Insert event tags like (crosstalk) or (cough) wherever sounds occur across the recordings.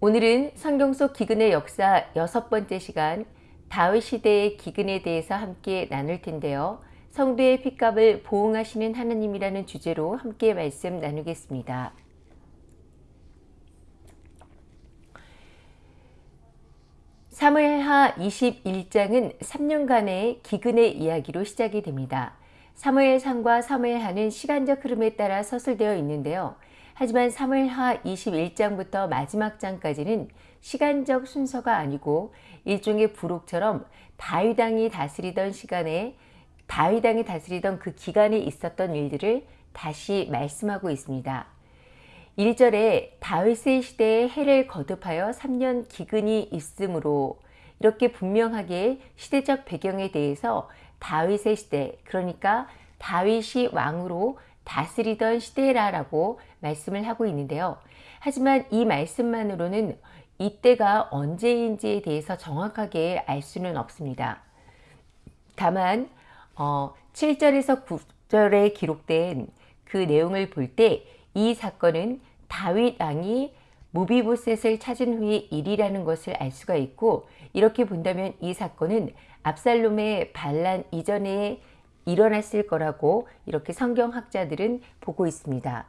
오늘은 성경 속 기근의 역사 여섯 번째 시간 다윗 시대의 기근에 대해서 함께 나눌 텐데요. 성도의 핏값을 보응하시는 하나님이라는 주제로 함께 말씀 나누겠습니다. 사무엘하 21장은 3년간의 기근의 이야기로 시작이 됩니다. 사무엘상과 사무엘하는 시간적 흐름에 따라 서술되어 있는데요. 하지만 사무엘하 21장부터 마지막 장까지는 시간적 순서가 아니고 일종의 부록처럼 다윗왕이 다스리던 시간에 다윗왕이 다스리던 그 기간에 있었던 일들을 다시 말씀하고 있습니다. 1절에 다윗의 시대에 해를 거듭하여 3년 기근이 있으므로 이렇게 분명하게 시대적 배경에 대해서 다윗의 시대 그러니까 다윗이 왕으로 다스리던 시대라라고 말씀을 하고 있는데요. 하지만 이 말씀만으로는 이때가 언제인지에 대해서 정확하게 알 수는 없습니다. 다만 어, 7절에서 9절에 기록된 그 내용을 볼 때 이 사건은 다윗 왕이 무비보셋을 찾은 후의 일이라는 것을 알 수가 있고 이렇게 본다면 이 사건은 압살롬의 반란 이전에 일어났을 거라고 이렇게 성경학자들은 보고 있습니다.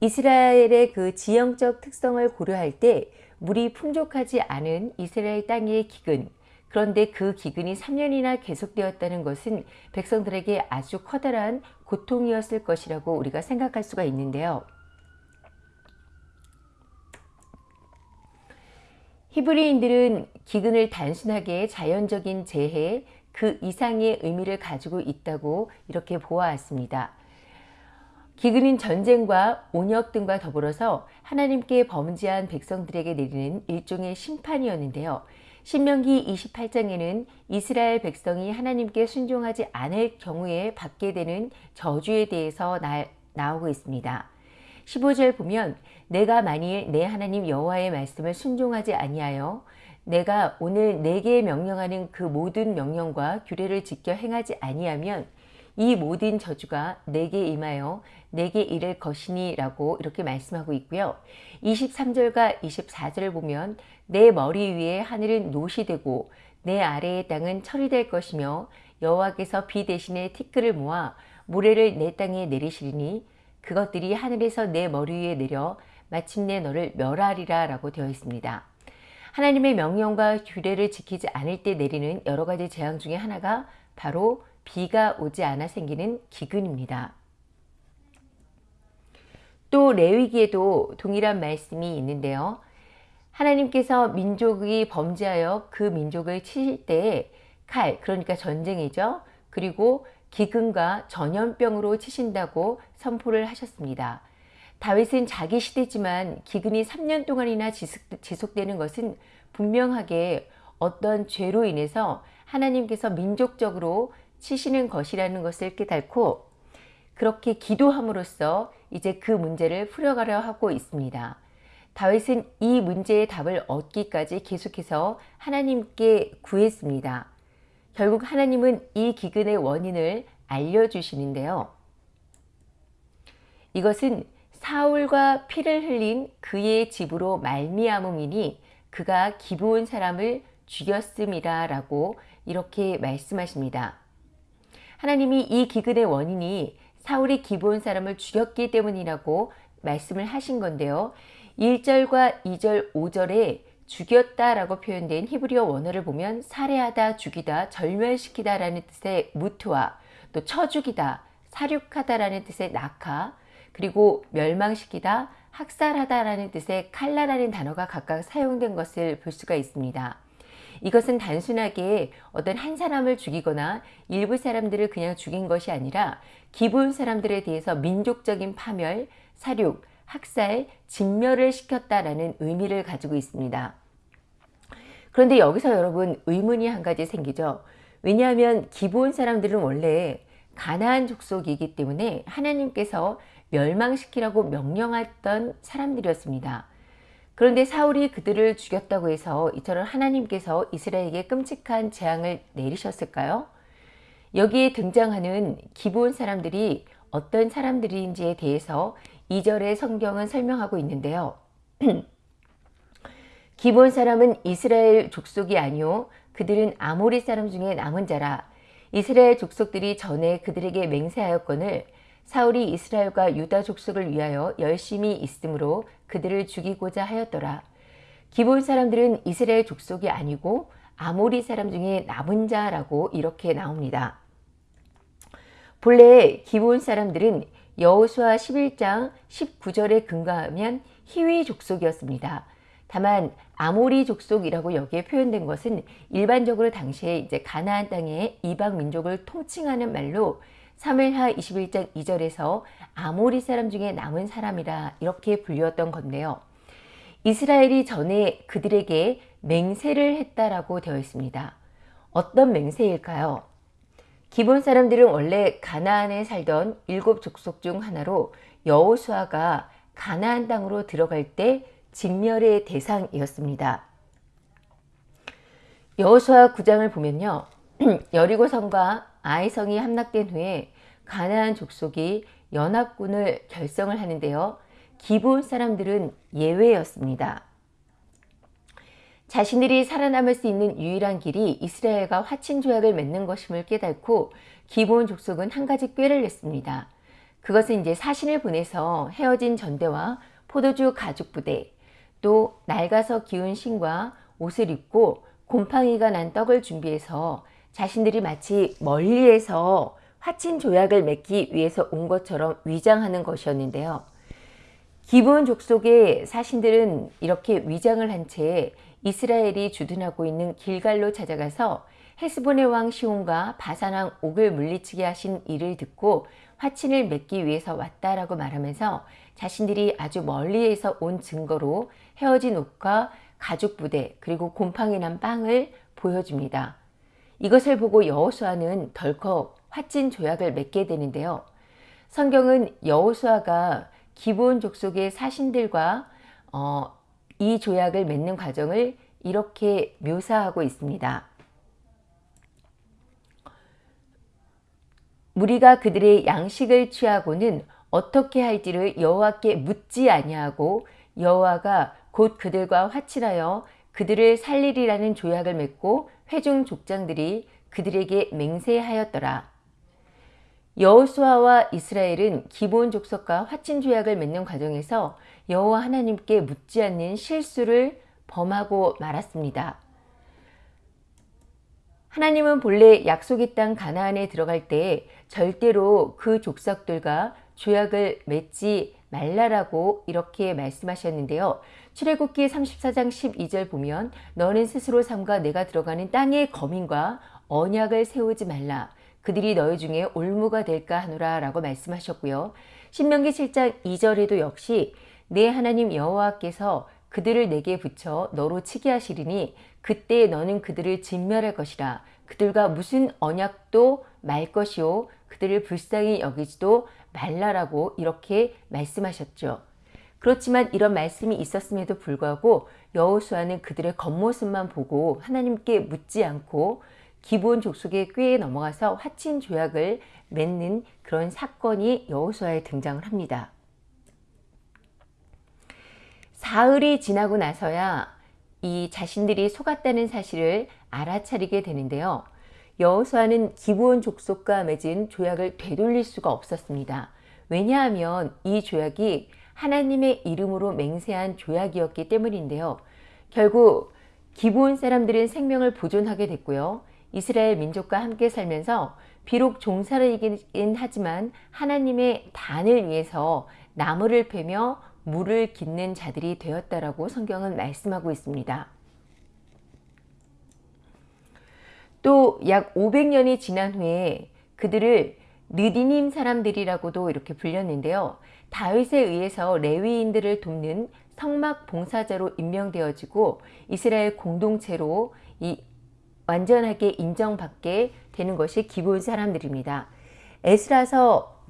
이스라엘의 그 지형적 특성을 고려할 때 물이 풍족하지 않은 이스라엘 땅의 기근 그런데 그 기근이 3년이나 계속되었다는 것은 백성들에게 아주 커다란 고통이었을 것이라고 우리가 생각할 수가 있는데요. 히브리인들은 기근을 단순하게 자연적인 재해, 그 이상의 의미를 가지고 있다고 이렇게 보아왔습니다. 기근인 전쟁과 온역 등과 더불어서 하나님께 범죄한 백성들에게 내리는 일종의 심판이었는데요. 신명기 28장에는 이스라엘 백성이 하나님께 순종하지 않을 경우에 받게 되는 저주에 대해서 나, 나오고 있습니다. 15절 보면 내가 만일 내 하나님 여호와의 말씀을 순종하지 아니하여 내가 오늘 내게 명령하는 그 모든 명령과 규례를 지켜 행하지 아니하면 이 모든 저주가 내게 임하여 내게 이를 것이니 라고 이렇게 말씀하고 있고요. 23절과 24절을 보면 내 머리 위에 하늘은 노시 되고 내 아래의 땅은 철이 될 것이며 여호와께서 비 대신에 티끌을 모아 모래를 내 땅에 내리시리니 그것들이 하늘에서 내 머리 위에 내려 마침내 너를 멸하리라 라고 되어 있습니다. 하나님의 명령과 규례를 지키지 않을 때 내리는 여러 가지 재앙 중에 하나가 바로 비가 오지 않아 생기는 기근입니다. 또 레위기에도 동일한 말씀이 있는데요. 하나님께서 민족이 범죄하여 그 민족을 치실 때에 칼, 그러니까 전쟁이죠. 그리고 기근과 전염병으로 치신다고 선포를 하셨습니다. 다윗은 자기 시대지만 기근이 3년 동안이나 지속 되는 것은 분명하게 어떤 죄로 인해서 하나님께서 민족적으로 치시는 것이라는 것을 깨닫고 그렇게 기도함으로써 이제 그 문제를 풀어가려 하고 있습니다. 다윗은 이 문제의 답을 얻기까지 계속해서 하나님께 구했습니다. 결국 하나님은 이 기근의 원인을 알려주시는데요. 이것은 사울과 피를 흘린 그의 집으로 말미암음이니 그가 기부온 사람을 죽였음이라 라고 이렇게 말씀하십니다. 하나님이 이 기근의 원인이 사울이 기부온 사람을 죽였기 때문이라고 말씀을 하신 건데요. 1절과 2절, 5절에 죽였다 라고 표현된 히브리어 원어를 보면 살해하다, 죽이다, 절멸시키다 라는 뜻의 무트와 또 쳐죽이다, 사륙하다 라는 뜻의 낙하, 그리고 멸망시키다, 학살하다라는 뜻의 칼라라는 단어가 각각 사용된 것을 볼 수가 있습니다. 이것은 단순하게 어떤 한 사람을 죽이거나 일부 사람들을 그냥 죽인 것이 아니라 기본 사람들에 대해서 민족적인 파멸, 사륙, 학살, 진멸을 시켰다라는 의미를 가지고 있습니다. 그런데 여기서 여러분 의문이 한 가지 생기죠. 왜냐하면 기본 사람들은 원래 가나안 족속이기 때문에 하나님께서 멸망시키라고 명령했던 사람들이었습니다. 그런데 사울이 그들을 죽였다고 해서 이처럼 하나님께서 이스라엘에게 끔찍한 재앙을 내리셨을까요? 여기에 등장하는 기본 사람들이 어떤 사람들인지에 대해서 2절의 성경은 설명하고 있는데요. (clears throat) 기본 사람은 이스라엘 족속이 아니오 그들은 아모리 사람 중에 남은 자라 이스라엘 족속들이 전에 그들에게 맹세하였거늘 사울이 이스라엘과 유다 족속을 위하여 열심히 있으므로 그들을 죽이고자 하였더라. 기본 사람들은 이스라엘 족속이 아니고 아모리 사람 중에 남은 자라고 이렇게 나옵니다. 본래 기본 사람들은 여호수아 11장 19절에 근거하면 히위 족속이었습니다. 다만 아모리 족속이라고 여기에 표현된 것은 일반적으로 당시에 이제 가나안 땅의 이방 민족을 통칭하는 말로 사무엘하 21장 2절에서 아모리 사람 중에 남은 사람이라 이렇게 불렸던 건데요. 이스라엘이 전에 그들에게 맹세를 했다라고 되어 있습니다. 어떤 맹세일까요? 기본 사람들은 원래 가나안에 살던 일곱 족속 중 하나로 여호수아가 가나안 땅으로 들어갈 때 직멸의 대상이었습니다. 여호수아 9장을 보면요. (clears throat) 여리고성과 아이성이 함락된 후에 가나안 족속이 연합군을 결성을 하는데요. 기본 사람들은 예외였습니다. 자신들이 살아남을 수 있는 유일한 길이 이스라엘과 화친 조약을 맺는 것임을 깨닫고 기본 족속은 한 가지 꾀를 냈습니다. 그것은 이제 사신을 보내서 헤어진 전대와 포도주 가죽 부대, 또 낡아서 기운 신과 옷을 입고 곰팡이가 난 떡을 준비해서 자신들이 마치 멀리에서 화친 조약을 맺기 위해서 온 것처럼 위장하는 것이었는데요. 기본 족속의 사신들은 이렇게 위장을 한 채 이스라엘이 주둔하고 있는 길갈로 찾아가서 헤스본의 왕 시온과 바산왕 옥을 물리치게 하신 일을 듣고 화친을 맺기 위해서 왔다라고 말하면서 자신들이 아주 멀리에서 온 증거로 헤어진 옷과 가죽 부대 그리고 곰팡이 난 빵을 보여줍니다. 이것을 보고 여호수아는 덜컥 화친 조약을 맺게 되는데요. 성경은 여호수아가 기본 족속의 사신들과 어, 이 조약을 맺는 과정을 이렇게 묘사하고 있습니다. 무리가 그들의 양식을 취하고는 어떻게 할지를 여호와께 묻지 아니하고 여호와가 곧 그들과 화친하여 그들을 살리리라는 조약을 맺고 회중 족장들이 그들에게 맹세하였더라. 여호수아와 이스라엘은 기본 족속과 화친 조약을 맺는 과정에서 여호와 하나님께 묻지 않는 실수를 범하고 말았습니다. 하나님은 본래 약속의 땅 가나안에 들어갈 때 절대로 그 족속들과 조약을 맺지 말라라고 이렇게 말씀하셨는데요. 출애굽기 34장 12절 보면 너는 스스로 삼가 내가 들어가는 땅의 거민과 언약을 세우지 말라. 그들이 너희 중에 올무가 될까 하노라 라고 말씀하셨고요. 신명기 7장 2절에도 역시 내 하나님 여호와께서 그들을 내게 붙여 너로 치게 하시리니 그때 너는 그들을 진멸할 것이라 그들과 무슨 언약도 말 것이요 그들을 불쌍히 여기지도 말라라고 이렇게 말씀하셨죠. 그렇지만 이런 말씀이 있었음에도 불구하고 여호수아는 그들의 겉모습만 보고 하나님께 묻지 않고 기본 족속의 꾀에 넘어가서 화친 조약을 맺는 그런 사건이 여호수아에 등장을 합니다. 사흘이 지나고 나서야 이 자신들이 속았다는 사실을 알아차리게 되는데요. 여호수아는 기본 족속과 맺은 조약을 되돌릴 수가 없었습니다. 왜냐하면 이 조약이 하나님의 이름으로 맹세한 조약이었기 때문인데요. 결국 기본 사람들은 생명을 보존하게 됐고요. 이스라엘 민족과 함께 살면서 비록 종살이긴 하지만 하나님의 단을 위해서 나무를 패며 물을 깃는 자들이 되었다라고 성경은 말씀하고 있습니다. 또 약 500년이 지난 후에 그들을 느디님 사람들이라고도 이렇게 불렸는데요. 다윗에 의해서 레위인들을 돕는 성막 봉사자로 임명되어지고 이스라엘 공동체로 이 완전하게 인정받게 되는 것이 기본 사람들입니다. 에스라서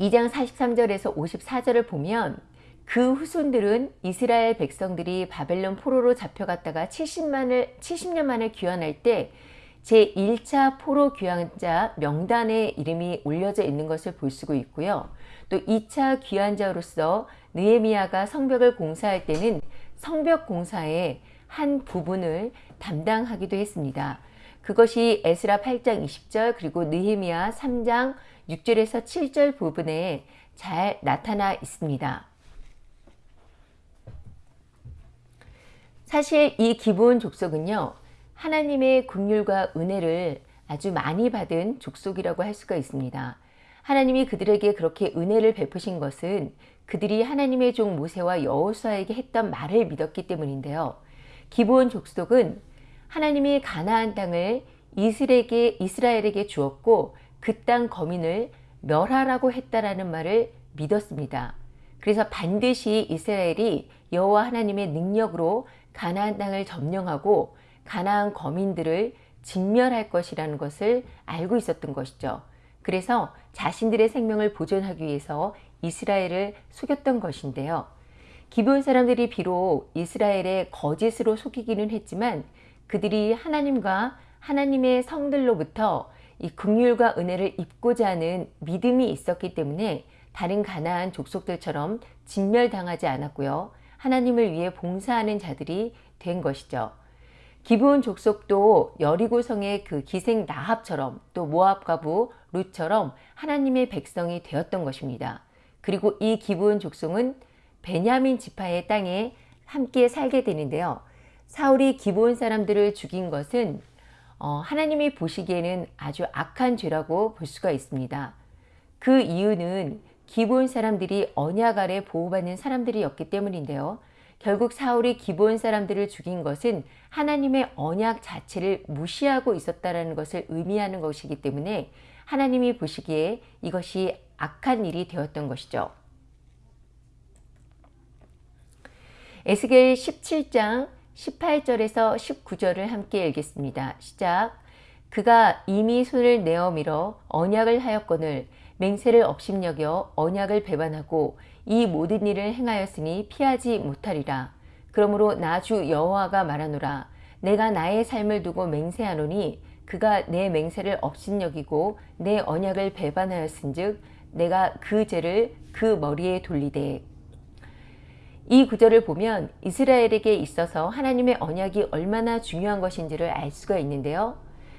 2장 43절에서 54절을 보면 그 후손들은 이스라엘 백성들이 바벨론 포로로 잡혀갔다가 70만을, 70년 만에 귀환할 때 제1차 포로 귀환자 명단에 이름이 올려져 있는 것을 볼 수가 있고요. 또 2차 귀환자로서 느에미아가 성벽을 공사할 때는 성벽 공사의 한 부분을 담당하기도 했습니다. 그것이 에스라 8장 20절 그리고 느헤미야 3장 6절에서 7절 부분에 잘 나타나 있습니다. 사실 이 기본 족속은요. 하나님의 국률과 은혜를 아주 많이 받은 족속이라고 할 수가 있습니다. 하나님이 그들에게 그렇게 은혜를 베푸신 것은 그들이 하나님의 종 모세와 여호수아에게 했던 말을 믿었기 때문인데요. 기본 족속은 하나님이 가나안 땅을 이스라엘에게, 이스라엘에게 주었고 그 땅 거민을 멸하라고 했다라는 말을 믿었습니다. 그래서 반드시 이스라엘이 여호와 하나님의 능력으로 가나안 땅을 점령하고 가나안 거민들을 진멸할 것이라는 것을 알고 있었던 것이죠. 그래서 자신들의 생명을 보존하기 위해서 이스라엘을 속였던 것인데요. 기브온 사람들이 비록 이스라엘의 거짓으로 속이기는 했지만 그들이 하나님과 하나님의 성들로부터 이 긍휼과 은혜를 입고자 하는 믿음이 있었기 때문에 다른 가나안 족속들처럼 진멸당하지 않았고요. 하나님을 위해 봉사하는 자들이 된 것이죠. 기브온 족속도 여리고성의 그 기생 나합처럼 또 모압 가부 룻처럼 하나님의 백성이 되었던 것입니다. 그리고 이 기브온 족속은 베냐민 지파의 땅에 함께 살게 되는데요. 사울이 기브온 사람들을 죽인 것은 어, 하나님이 보시기에는 아주 악한 죄라고 볼 수가 있습니다. 그 이유는 기본 사람들이 언약 아래 보호받는 사람들이었기 때문인데요. 결국 사울이 기본 사람들을 죽인 것은 하나님의 언약 자체를 무시하고 있었다는 것을 의미하는 것이기 때문에 하나님이 보시기에 이것이 악한 일이 되었던 것이죠. 에스겔 17장 18절에서 19절을 함께 읽겠습니다. 시작. 그가 이미 손을 내어 밀어 언약을 하였거늘 맹세를 업심여겨 언약을 배반하고 이 모든 일을 행하였으니 피하지 못하리라. 그러므로 나 주 여호와가 말하노라. 내가 나의 삶을 두고 맹세하노니 그가 내 맹세를 업신여기고 내 언약을 배반하였은즉 내가 그 죄를 그 머리에 돌리되 이 구절을 보면 이스라엘에게 있어서 하나님의 언약이 얼마나 중요한 것인지를 알 수가 있는데요.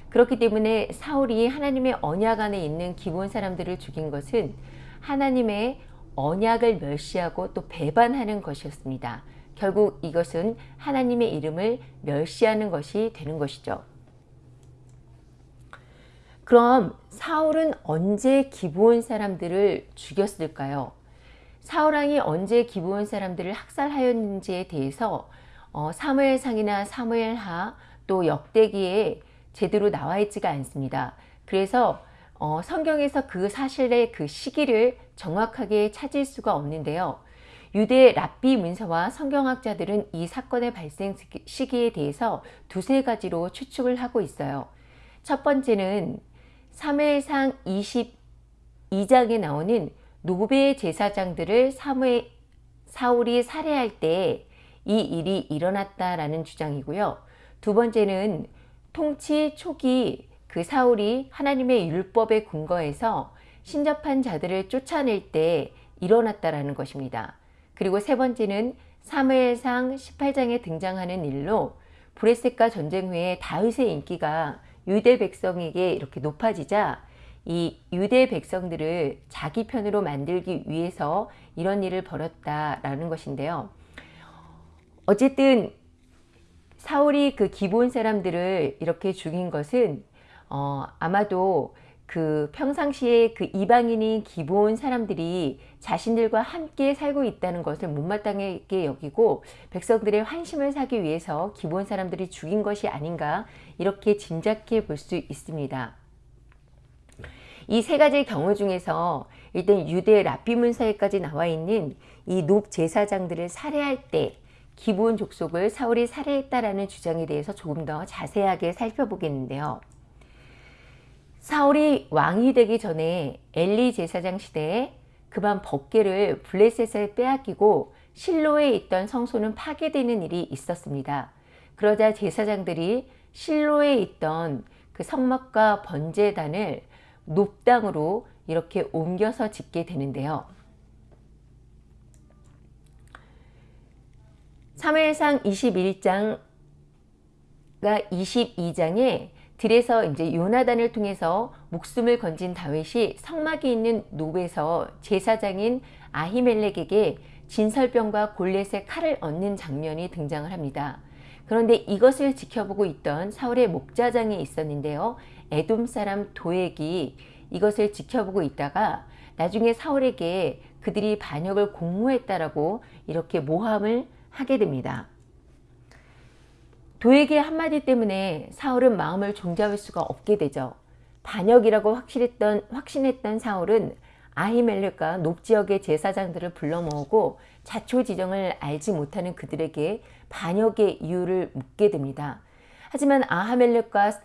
그렇기 때문에 사울이 하나님의 언약 안에 있는 기본 사람들을 죽인 것은 하나님의 언약을 멸시하고 또 배반하는 것이었습니다. 결국 이것은 하나님의 이름을 멸시하는 것이 되는 것이죠. 그럼 사울은 언제 기브온 사람들을 죽였을까요? 사울왕이 언제 기브온 사람들을 학살하였는지에 대해서 어, 사무엘상이나 사무엘하 또 역대기에 제대로 나와 있지가 않습니다. 그래서 어, 성경에서 그 사실의 그 시기를 정확하게 찾을 수가 없는데요. 유대 랍비 문서와 성경학자들은 이 사건의 발생 시기에 대해서 두세 가지로 추측을 하고 있어요. 첫 번째는 사무엘상 22장에 나오는 노베 제사장들을 사무엘, 사울이 살해할 때 이 일이 일어났다라는 주장이고요. 두 번째는 통치 초기 그 사울이 하나님의 율법에 근거해서 신접한 자들을 쫓아낼 때 일어났다라는 것입니다. 그리고 세 번째는 사무엘상 18장에 등장하는 일로 브레셋과 전쟁 후에 다윗의 인기가 유대 백성에게 이렇게 높아지자 이 유대 백성들을 자기 편으로 만들기 위해서 이런 일을 벌였다라는 것인데요. 어쨌든 사울이 그 기본 사람들을 이렇게 죽인 것은 어, 아마도 그 평상시에 그 이방인인 기본 사람들이 자신들과 함께 살고 있다는 것을 못마땅하게 여기고 백성들의 환심을 사기 위해서 기본 사람들이 죽인 것이 아닌가 이렇게 짐작해 볼 수 있습니다. 이 세 가지 경우 중에서 일단 유대 라비 문서에까지 나와 있는 이녹 제사장들을 살해할 때 기본 족속을 사울이 살해했다라는 주장에 대해서 조금 더 자세하게 살펴보겠는데요. 사울이 왕이 되기 전에 엘리 제사장 시대에 그만 법계를 블레셋에 빼앗기고 실로에 있던 성소는 파괴되는 일이 있었습니다. 그러자 제사장들이 실로에 있던 그 성막과 번제단을 높당으로 이렇게 옮겨서 짓게 되는데요. 사무엘상 21장과 22장에 들에서 이제 요나단을 통해서 목숨을 건진 다윗이 성막이 있는 노베에서 제사장인 아히멜렉에게 진설병과 골렛의 칼을 얻는 장면이 등장을 합니다. 그런데 이것을 지켜보고 있던 사울의 목자장이 있었는데요. 에돔 사람 도액이 이것을 지켜보고 있다가 나중에 사울에게 그들이 반역을 공모했다라고 이렇게 모함을 하게 됩니다. 도에게 한마디 때문에 사울은 마음을 종잡을 수가 없게 되죠. 반역이라고 확실했던, 확신했던 사울은 아히멜렉과 높지역의 제사장들을 불러 모으고 자초지정을 알지 못하는 그들에게 반역의 이유를 묻게 됩니다. 하지만 아하멜렉과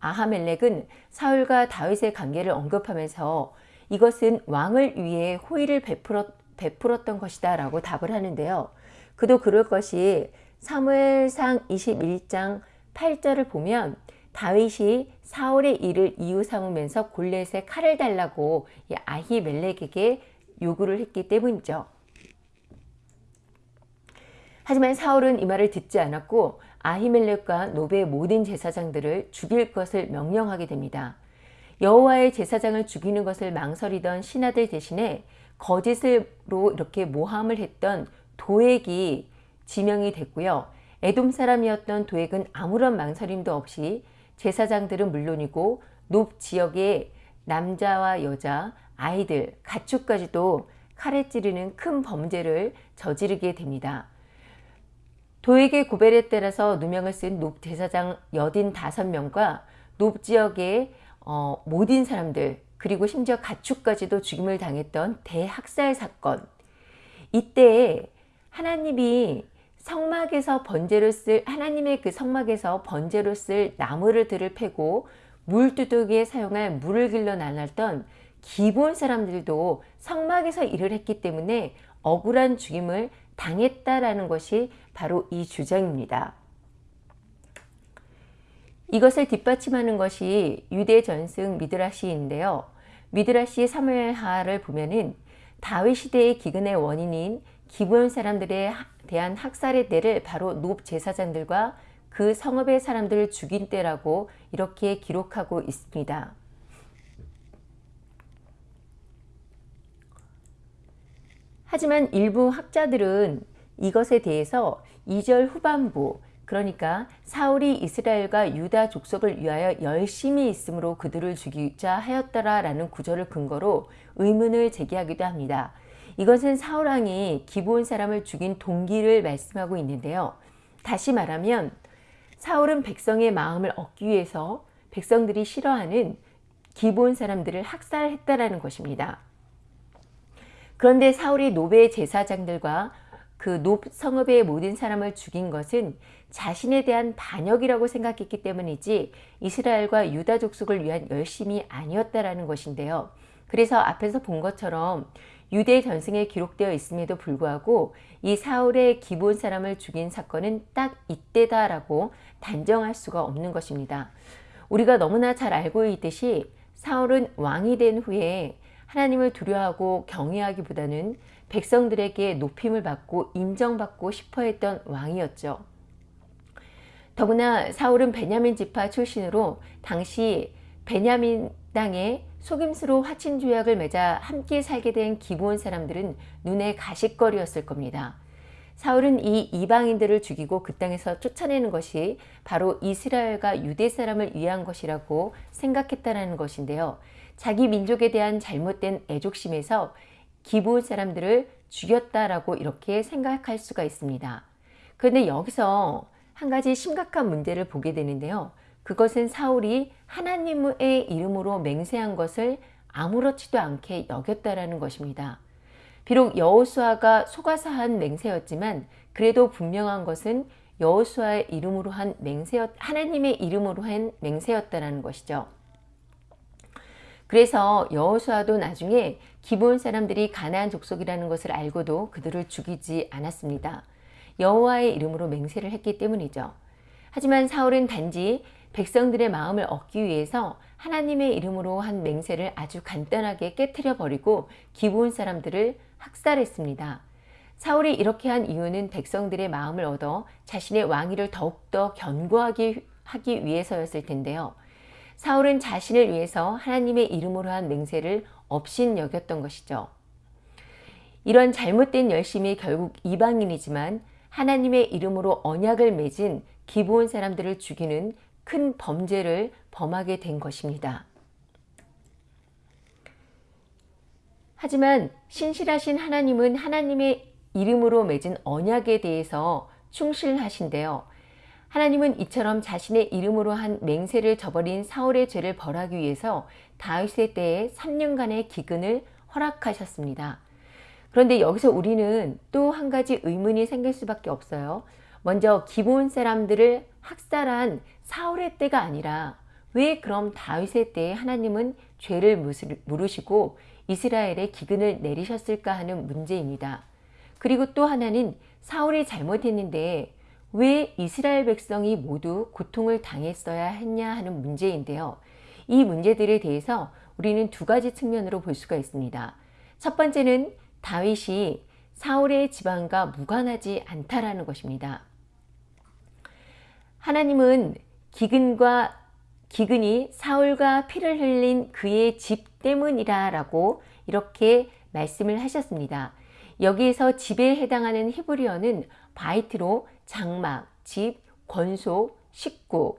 아하멜렉은 사울과 다윗의 관계를 언급하면서 이것은 왕을 위해 호의를 베풀었, 베풀었던 것이다 라고 답을 하는데요. 그도 그럴 것이 사무엘상 21장 8절을 보면 다윗이 사울의 일을 이유 삼으면서 골렛에 칼을 달라고 아히멜렉에게 요구를 했기 때문이죠. 하지만 사울은 이 말을 듣지 않았고 아히멜렉과 노베의 모든 제사장들을 죽일 것을 명령하게 됩니다. 여호와의 제사장을 죽이는 것을 망설이던 신하들 대신에 거짓으로 이렇게 모함을 했던 도액이 지명이 됐고요. 에돔 사람이었던 도액은 아무런 망설임도 없이 제사장들은 물론이고 높 지역의 남자와 여자, 아이들, 가축까지도 칼에 찌르는 큰 범죄를 저지르게 됩니다. 도액의 고벨에 따라서 누명을 쓴 높 제사장 여든 다섯 명과 높 지역의 어, 모든 사람들 그리고 심지어 가축까지도 죽임을 당했던 대학살 사건 이때 하나님이 성막에서 번제로 쓸 하나님의 그 성막에서 번제로 쓸 나무를 들을 패고 물두둑이에 사용할 물을 길러 나눴던 기본 사람들도 성막에서 일을 했기 때문에 억울한 죽임을 당했다라는 것이 바로 이 주장입니다. 이것을 뒷받침하는 것이 유대 전승 미드라시인데요. 미드라시 사무엘하를 보면은 다윗 시대의 기근의 원인인 기본 사람들에 대한 학살의 때를 바로 높 제사장들과 그 성읍의 사람들을 죽인 때라고 이렇게 기록하고 있습니다. 하지만 일부 학자들은 이것에 대해서 2절 후반부 그러니까 사울이 이스라엘과 유다 족속을 위하여 열심히 있으므로 그들을 죽이자 하였더라 라는 구절을 근거로 의문을 제기하기도 합니다. 이것은 사울왕이 기브온 사람을 죽인 동기를 말씀하고 있는데요. 다시 말하면 사울은 백성의 마음을 얻기 위해서 백성들이 싫어하는 기브온 사람들을 학살했다라는 것입니다. 그런데 사울이 놉의 제사장들과 그 놉 성읍의 모든 사람을 죽인 것은 자신에 대한 반역이라고 생각했기 때문이지 이스라엘과 유다 족속을 위한 열심이 아니었다라는 것인데요. 그래서 앞에서 본 것처럼 유대 전승에 기록되어 있음에도 불구하고 이 사울의 기본 사람을 죽인 사건은 딱 이때다라고 단정할 수가 없는 것입니다. 우리가 너무나 잘 알고 있듯이 사울은 왕이 된 후에 하나님을 두려워하고 경외하기보다는 백성들에게 높임을 받고 인정받고 싶어 했던 왕이었죠. 더구나 사울은 베냐민 지파 출신으로 당시 베냐민 땅에 속임수로 화친 조약을 맺어 함께 살게 된 기본 사람들은 눈에 가식거리였을 겁니다. 사울은 이 이방인들을 죽이고 그 땅에서 쫓아내는 것이 바로 이스라엘과 유대 사람을 위한 것이라고 생각했다는 것인데요. 자기 민족에 대한 잘못된 애족심에서 기본 사람들을 죽였다라고 이렇게 생각할 수가 있습니다. 그런데 여기서 한 가지 심각한 문제를 보게 되는데요. 그것은 사울이 하나님의 이름으로 맹세한 것을 아무렇지도 않게 여겼다라는 것입니다. 비록 여호수아가 속아서 한 맹세였지만 그래도 분명한 것은 여호수아의 이름으로 한 맹세였 하나님의 이름으로 한 맹세였다라는 것이죠. 그래서 여호수아도 나중에 기본 사람들이 가나안 족속이라는 것을 알고도 그들을 죽이지 않았습니다. 여호와의 이름으로 맹세를 했기 때문이죠. 하지만 사울은 단지 백성들의 마음을 얻기 위해서 하나님의 이름으로 한 맹세를 아주 간단하게 깨뜨려 버리고 기본 사람들을 학살했습니다. 사울이 이렇게 한 이유는 백성들의 마음을 얻어 자신의 왕위를 더욱더 견고하게 하기 위해서였을 텐데요. 사울은 자신을 위해서 하나님의 이름으로 한 맹세를 업신 여겼던 것이죠. 이런 잘못된 열심이 결국 이방인이지만 하나님의 이름으로 언약을 맺은 기브온 사람들을 죽이는 큰 범죄를 범하게 된 것입니다. 하지만 신실하신 하나님은 하나님의 이름으로 맺은 언약에 대해서 충실하신데요. 하나님은 이처럼 자신의 이름으로 한 맹세를 저버린 사울의 죄를 벌하기 위해서 다윗의 때에 3년간의 기근을 허락하셨습니다. 그런데 여기서 우리는 또 한 가지 의문이 생길 수밖에 없어요. 먼저 기본 사람들을 학살한 사울의 때가 아니라 왜 그럼 다윗의 때에 하나님은 죄를 물으시고 이스라엘에 기근을 내리셨을까 하는 문제입니다. 그리고 또 하나는 사울이 잘못했는데 왜 이스라엘 백성이 모두 고통을 당했어야 했냐 하는 문제인데요. 이 문제들에 대해서 우리는 두 가지 측면으로 볼 수가 있습니다. 첫 번째는 다윗이 사울의 지방과 무관하지 않다라는 것입니다. 하나님은 기근과 기근이 사울과 피를 흘린 그의 집 때문이라 라고 이렇게 말씀을 하셨습니다. 여기에서 집에 해당하는 히브리어는 바이트로 장막, 집, 권소, 식구,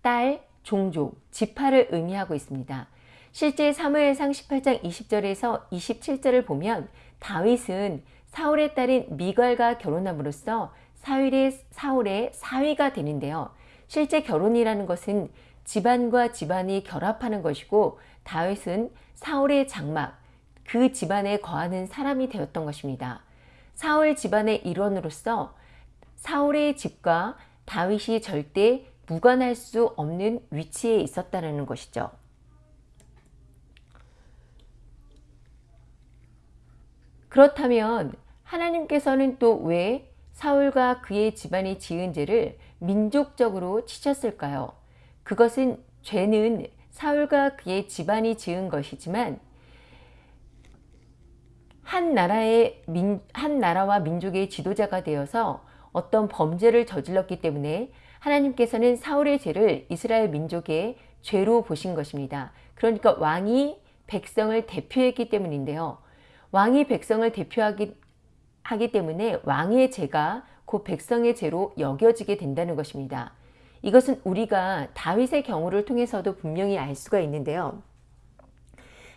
딸, 종족, 지파를 의미하고 있습니다. 실제 사무엘상 18장 20절에서 27절을 보면 다윗은 사울의 딸인 미갈과 결혼함으로써 사울의, 사울의 사위가 되는데요. 실제 결혼이라는 것은 집안과 집안이 결합하는 것이고 다윗은 사울의 장막, 그 집안에 거하는 사람이 되었던 것입니다. 사울 집안의 일원으로서 사울의 집과 다윗이 절대 무관할 수 없는 위치에 있었다는 것이죠. 그렇다면 하나님께서는 또 왜 사울과 그의 집안이 지은 죄를 민족적으로 치셨을까요? 그것은 죄는 사울과 그의 집안이 지은 것이지만 한 나라의 민, 한 나라와 민족의 지도자가 되어서 어떤 범죄를 저질렀기 때문에 하나님께서는 사울의 죄를 이스라엘 민족의 죄로 보신 것입니다. 그러니까 왕이 백성을 대표했기 때문인데요. 왕이 백성을 대표하기 하기 때문에 왕의 죄가 그 백성의 죄로 여겨지게 된다는 것입니다. 이것은 우리가 다윗의 경우를 통해서도 분명히 알 수가 있는데요.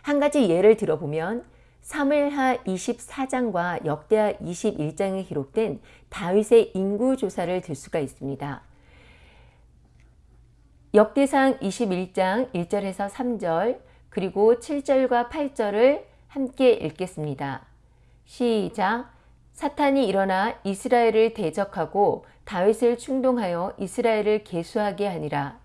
한 가지 예를 들어보면 사무엘하 24장과 역대하 21장에 기록된 다윗의 인구 조사를 들 수가 있습니다. 역대상 21장 1절에서 3절 그리고 7절과 8절을 함께 읽겠습니다. 시작 사탄이 일어나 이스라엘을 대적하고 다윗을 충동하여 이스라엘을 계수하게 하니라.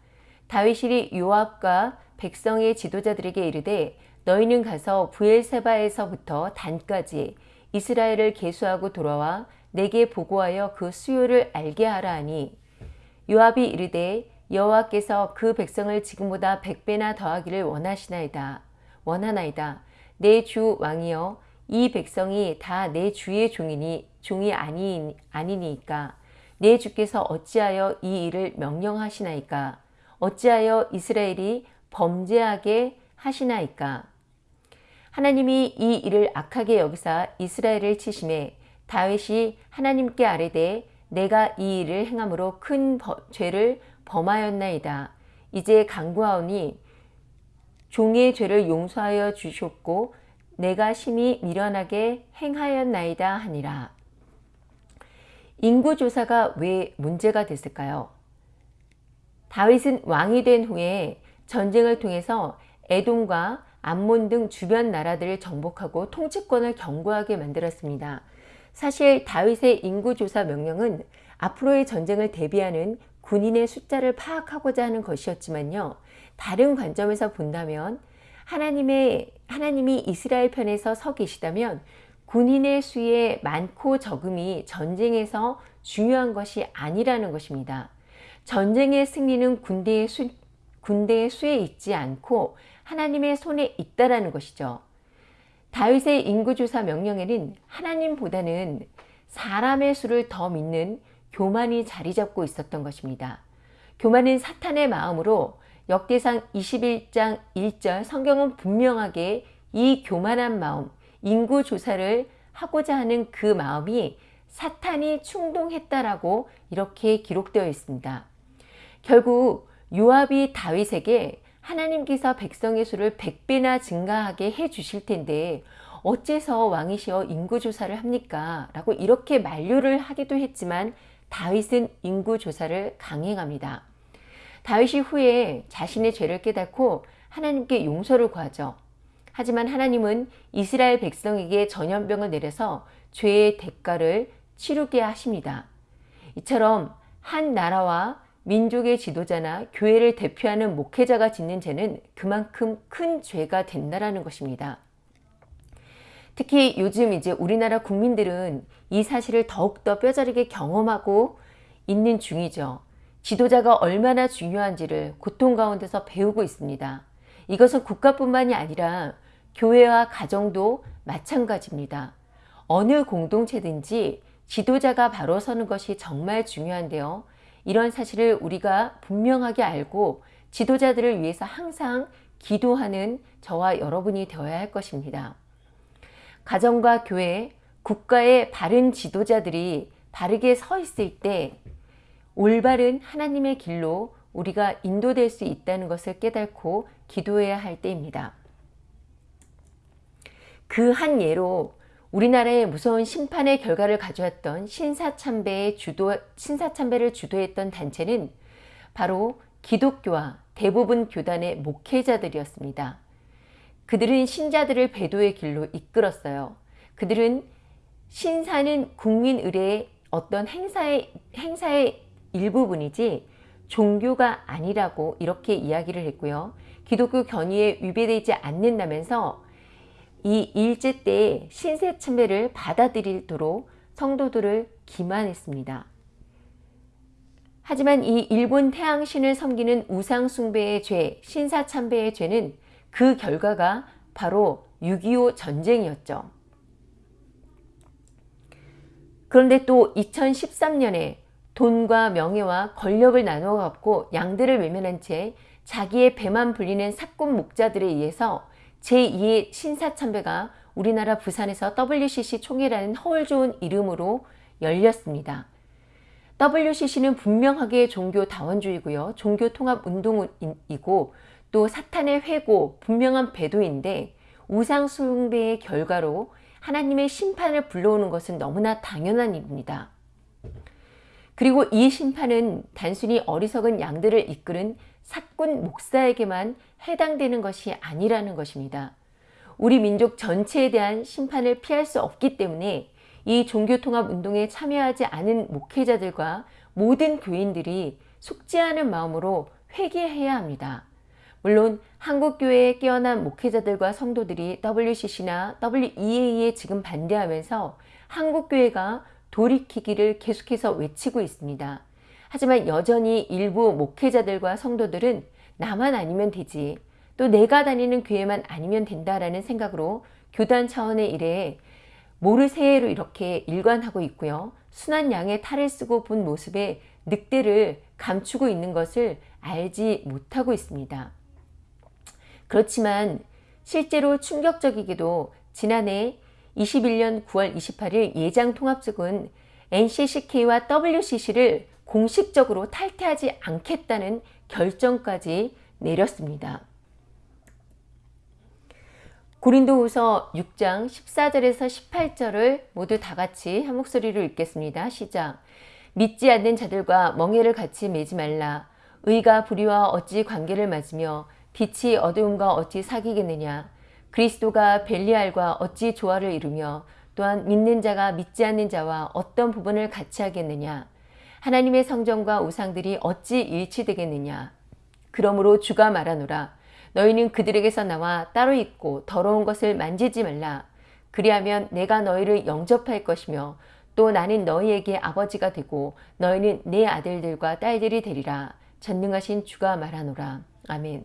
다윗이 요압과 백성의 지도자들에게 이르되 너희는 가서 부엘세바에서부터 단까지 이스라엘을 계수하고 돌아와 내게 보고하여 그 수요를 알게 하라 하니 요압이 이르되 여호와께서 그 백성을 지금보다 백배나 더하기를 원하시나이다. 원하나이다. 내 주 왕이여 이 백성이 다 내 주의 종이니 종이 아니, 아니니까. 내 주께서 어찌하여 이 일을 명령하시나이까? 어찌하여 이스라엘이 범죄하게 하시나이까? 하나님이 이 일을 악하게 여기사 이스라엘을 치심해 다윗이 하나님께 아뢰되 내가 이 일을 행함으로 큰 죄를 범하였나이다. 이제 강구하오니 종의 죄를 용서하여 주셨고 내가 심히 미련하게 행하였나이다 하니라. 인구조사가 왜 문제가 됐을까요? 다윗은 왕이 된 후에 전쟁을 통해서 에돔과 암몬 등 주변 나라들을 정복하고 통치권을 견고하게 만들었습니다. 사실 다윗의 인구조사 명령은 앞으로의 전쟁을 대비하는 군인의 숫자를 파악하고자 하는 것이었지만요. 다른 관점에서 본다면 하나님의 하나님이 이스라엘 편에서 서 계시다면 군인의 수에 많고 적음이 전쟁에서 중요한 것이 아니라는 것입니다. 전쟁의 승리는 군대의, 수, 군대의 수에 있지 않고 하나님의 손에 있다라는 것이죠. 다윗의 인구조사 명령에는 하나님보다는 사람의 수를 더 믿는 교만이 자리 잡고 있었던 것입니다. 교만은 사탄의 마음으로 역대상 21장 1절 성경은 분명하게 이 교만한 마음, 인구 조사를 하고자 하는 그 마음이 사탄이 충동했다라고 이렇게 기록되어 있습니다. 결국 요압이 다윗에게 하나님께서 백성의 수를 100배나 증가하게 해 주실 텐데 어째서 왕이시여 인구조사를 합니까? 라고 이렇게 만류를 하기도 했지만 다윗은 인구조사를 강행합니다. 다윗이 후에 자신의 죄를 깨닫고 하나님께 용서를 구하죠. 하지만 하나님은 이스라엘 백성에게 전염병을 내려서 죄의 대가를 치르게 하십니다. 이처럼 한 나라와 민족의 지도자나 교회를 대표하는 목회자가 짓는 죄는 그만큼 큰 죄가 된다라는 것입니다. 특히 요즘 이제 우리나라 국민들은 이 사실을 더욱더 뼈저리게 경험하고 있는 중이죠. 지도자가 얼마나 중요한지를 고통 가운데서 배우고 있습니다. 이것은 국가뿐만이 아니라 교회와 가정도 마찬가지입니다. 어느 공동체든지 지도자가 바로 서는 것이 정말 중요한데요. 이런 사실을 우리가 분명하게 알고 지도자들을 위해서 항상 기도하는 저와 여러분이 되어야 할 것입니다. 가정과 교회, 국가의 바른 지도자들이 바르게 서 있을 때 올바른 하나님의 길로 우리가 인도될 수 있다는 것을 깨닫고 기도해야 할 때입니다. 그 한 예로 우리나라의 무서운 심판의 결과를 가져왔던 신사참배의 주도, 신사참배를 주도했던 단체는 바로 기독교와 대부분 교단의 목회자들이었습니다. 그들은 신자들을 배도의 길로 이끌었어요. 그들은 신사는 국민 의례의 어떤 행사의, 행사의 일부분이지 종교가 아니라고 이렇게 이야기를 했고요. 기독교 견의에 위배되지 않는다면서 이 일제 때 신세 참배를 받아들이도록 성도들을 기만했습니다. 하지만 이 일본 태양신을 섬기는 우상숭배의 죄, 신사참배의 죄는 그 결과가 바로 6.25 전쟁이었죠. 그런데 또 2013년에 돈과 명예와 권력을 나누어 갖고 양들을 외면한 채 자기의 배만 불리는 사꾼 목자들에 의해서 제2의 신사참배가 우리나라 부산에서 WCC 총회라는 허울 좋은 이름으로 열렸습니다. WCC는 분명하게 종교 다원주의고요. 종교 통합 운동이고 또 사탄의 회고, 분명한 배도인데 우상 숭배의 결과로 하나님의 심판을 불러오는 것은 너무나 당연한 일입니다. 그리고 이 심판은 단순히 어리석은 양들을 이끄는 사꾼 목사에게만 해당되는 것이 아니라는 것입니다. 우리 민족 전체에 대한 심판을 피할 수 없기 때문에 이 종교통합운동에 참여하지 않은 목회자들과 모든 교인들이 숙지하는 마음으로 회개해야 합니다. 물론 한국교회에 깨어난 목회자들과 성도들이 WCC나 WEA에 지금 반대하면서 한국교회가 돌이키기를 계속해서 외치고 있습니다. 하지만 여전히 일부 목회자들과 성도들은 나만 아니면 되지 또 내가 다니는 교회만 아니면 된다라는 생각으로 교단 차원의 일에 모르쇠로 이렇게 일관하고 있고요. 순한 양의 탈을 쓰고 본 모습에 늑대를 감추고 있는 것을 알지 못하고 있습니다. 그렇지만 실제로 충격적이게도 지난해 21년 9월 28일 예장통합측은 NCCK와 WCC를 공식적으로 탈퇴하지 않겠다는 결정까지 내렸습니다. 고린도후서 6장 14절에서 18절을 모두 다 같이 한 목소리로 읽겠습니다. 시작. 믿지 않는 자들과 멍해를 같이 매지 말라. 의가 불의와 어찌 관계를 맺으며 빛이 어두움과 어찌 사귀겠느냐. 그리스도가 벨리알과 어찌 조화를 이루며 또한 믿는 자가 믿지 않는 자와 어떤 부분을 같이 하겠느냐. 하나님의 성전과 우상들이 어찌 일치되겠느냐. 그러므로 주가 말하노라. 너희는 그들에게서 나와 따로 있고 더러운 것을 만지지 말라. 그리하면 내가 너희를 영접할 것이며 또 나는 너희에게 아버지가 되고 너희는 내 아들들과 딸들이 되리라. 전능하신 주가 말하노라. 아멘.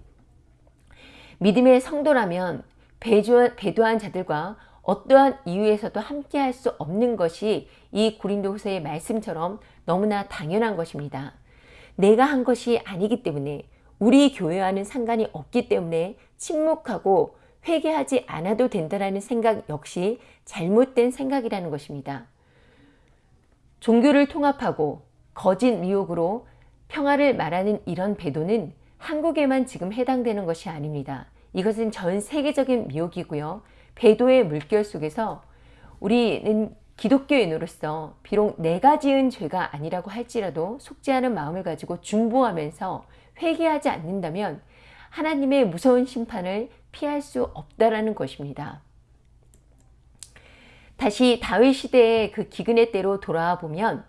믿음의 성도라면 배도한 자들과 어떠한 이유에서도 함께 할 수 없는 것이 이 고린도후서의 말씀처럼 너무나 당연한 것입니다. 내가 한 것이 아니기 때문에 우리 교회와는 상관이 없기 때문에 침묵하고 회개하지 않아도 된다는 생각 역시 잘못된 생각이라는 것입니다. 종교를 통합하고 거짓 미혹으로 평화를 말하는 이런 배도는 한국에만 지금 해당되는 것이 아닙니다. 이것은 전 세계적인 미혹이고요. 배도의 물결 속에서 우리는 기독교인으로서 비록 내가 지은 죄가 아니라고 할지라도 속지 않은 마음을 가지고 중보하면서 회개하지 않는다면 하나님의 무서운 심판을 피할 수 없다라는 것입니다. 다시 다윗 시대의 그 기근의 때로 돌아와 보면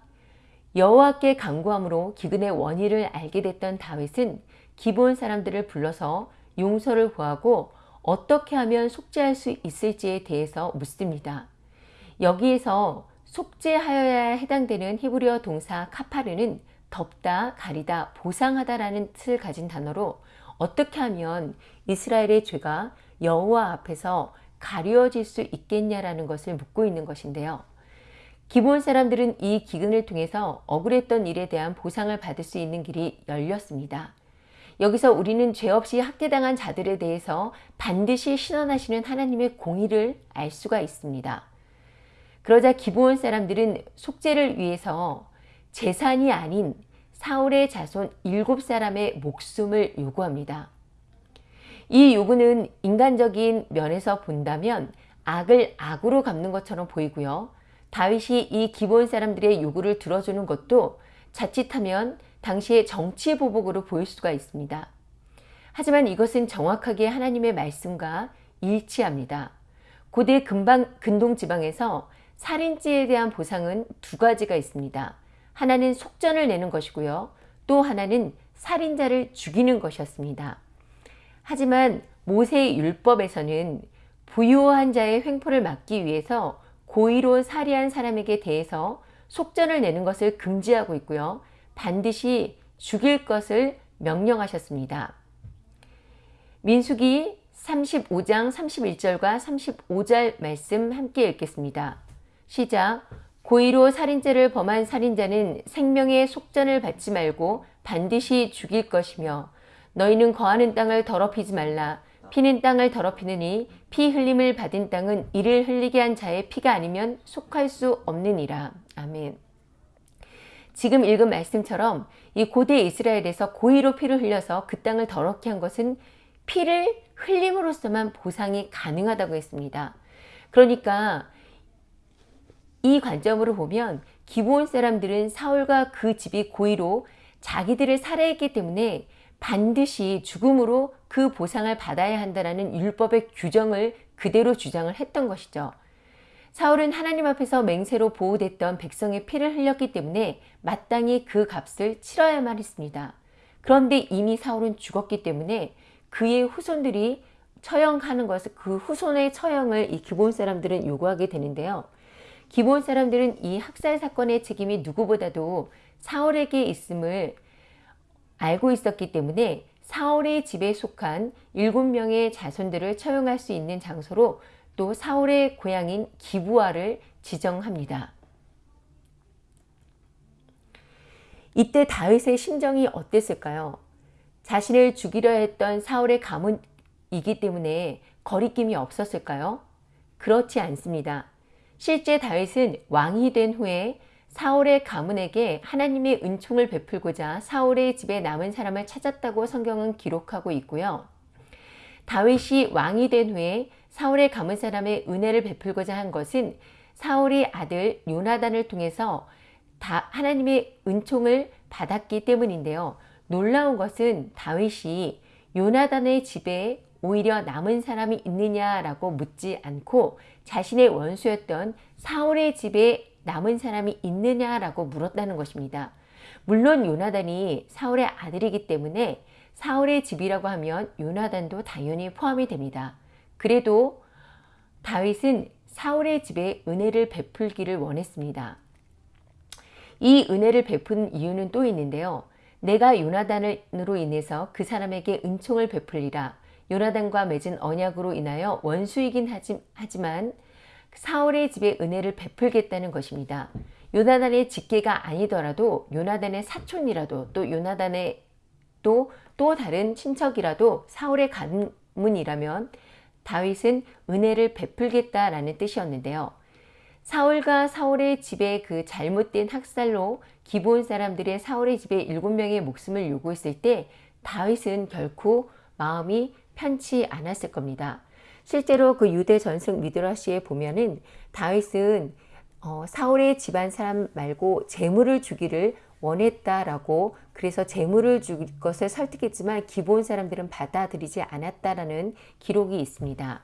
여호와께 간구함으로 기근의 원인을 알게 됐던 다윗은 기본 사람들을 불러서 용서를 구하고 어떻게 하면 속죄할 수 있을지에 대해서 묻습니다. 여기에서 속죄하여야 해당되는 히브리어 동사 카파르는 덮다, 가리다, 보상하다라는 뜻을 가진 단어로 어떻게 하면 이스라엘의 죄가 여호와 앞에서 가려질 수 있겠냐라는 것을 묻고 있는 것인데요. 기본 사람들은 이 기근을 통해서 억울했던 일에 대한 보상을 받을 수 있는 길이 열렸습니다. 여기서 우리는 죄 없이 학대당한 자들에 대해서 반드시 신원하시는 하나님의 공의를 알 수가 있습니다. 그러자 기브온 사람들은 속죄를 위해서 재산이 아닌 사울의 자손 일곱 사람의 목숨을 요구합니다. 이 요구는 인간적인 면에서 본다면 악을 악으로 갚는 것처럼 보이고요. 다윗이 이 기본 사람들의 요구를 들어주는 것도 자칫하면 당시의 정치 보복으로 보일 수가 있습니다. 하지만 이것은 정확하게 하나님의 말씀과 일치합니다. 고대 근방, 근동 지방에서 살인죄에 대한 보상은 두 가지가 있습니다. 하나는 속전을 내는 것이고요. 또 하나는 살인자를 죽이는 것이었습니다. 하지만 모세의 율법에서는 부유한 자의 횡포를 막기 위해서 고의로 살해한 사람에게 대해서 속전을 내는 것을 금지하고 있고요. 반드시 죽일 것을 명령하셨습니다. 민수기 35장 31절과 35절 말씀 함께 읽겠습니다. 시작 고의로 살인죄를 범한 살인자는 생명의 속전을 받지 말고 반드시 죽일 것이며 너희는 거하는 땅을 더럽히지 말라 피는 땅을 더럽히느니 피 흘림을 받은 땅은 이를 흘리게 한 자의 피가 아니면 속할 수 없느니라. 아멘. 지금 읽은 말씀처럼 이 고대 이스라엘에서 고의로 피를 흘려서 그 땅을 더럽게 한 것은 피를 흘림으로써만 보상이 가능하다고 했습니다. 그러니까 이 관점으로 보면 기브온 사람들은 사울과 그 집이 고의로 자기들을 살해했기 때문에 반드시 죽음으로 그 보상을 받아야 한다는 율법의 규정을 그대로 주장을 했던 것이죠. 사울은 하나님 앞에서 맹세로 보호됐던 백성의 피를 흘렸기 때문에 마땅히 그 값을 치러야만 했습니다. 그런데 이미 사울은 죽었기 때문에 그의 후손들이 처형하는 것을 그 후손의 처형을 이 기본 사람들은 요구하게 되는데요. 기본 사람들은 이 학살 사건의 책임이 누구보다도 사울에게 있음을 알고 있었기 때문에 사울의 집에 속한 일곱 명의 자손들을 처형할 수 있는 장소로 또 사울의 고향인 기부아를 지정합니다. 이때 다윗의 심정이 어땠을까요? 자신을 죽이려 했던 사울의 가문이기 때문에 거리낌이 없었을까요? 그렇지 않습니다. 실제 다윗은 왕이 된 후에 사울의 가문에게 하나님의 은총을 베풀고자 사울의 집에 남은 사람을 찾았다고 성경은 기록하고 있고요. 다윗이 왕이 된 후에 사울의 가문 사람의 은혜를 베풀고자 한 것은 사울의 아들 요나단을 통해서 다 하나님의 은총을 받았기 때문인데요. 놀라운 것은 다윗이 요나단의 집에 오히려 남은 사람이 있느냐라고 묻지 않고 자신의 원수였던 사울의 집에 남은 사람이 있느냐라고 물었다는 것입니다. 물론 요나단이 사울의 아들이기 때문에 사울의 집이라고 하면 요나단도 당연히 포함이 됩니다. 그래도 다윗은 사울의 집에 은혜를 베풀기를 원했습니다. 이 은혜를 베푼 이유는 또 있는데요. 내가 요나단으로 인해서 그 사람에게 은총을 베풀리라. 요나단과 맺은 언약으로 인하여 원수이긴 하지, 만 사울의 집에 은혜를 베풀겠다는 것입니다. 요나단의 직계가 아니더라도 요나단의 사촌이라도 또 요나단의 또, 또 다른 친척이라도 사울의 가문이라면 다윗은 은혜를 베풀겠다라는 뜻이었는데요. 사울과 사울의 집에 그 잘못된 학살로 기본 사람들의 사울의 집에 일곱 명의 목숨을 요구했을 때 다윗은 결코 마음이 편치 않았을 겁니다. 실제로 그 유대 전승 미드라시에 보면은 다윗은 어, 사울의 집안 사람 말고 재물을 주기를 원했다라고 그래서 재물을 줄 것을 설득했지만 기본 사람들은 받아들이지 않았다라는 기록이 있습니다.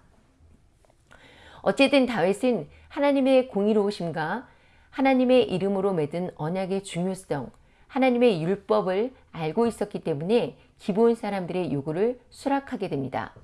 어쨌든 다윗은 하나님의 공의로우심과 하나님의 이름으로 맺은 언약의 중요성, 하나님의 율법을 알고 있었기 때문에 기본 사람들의 요구를 수락하게 됩니다.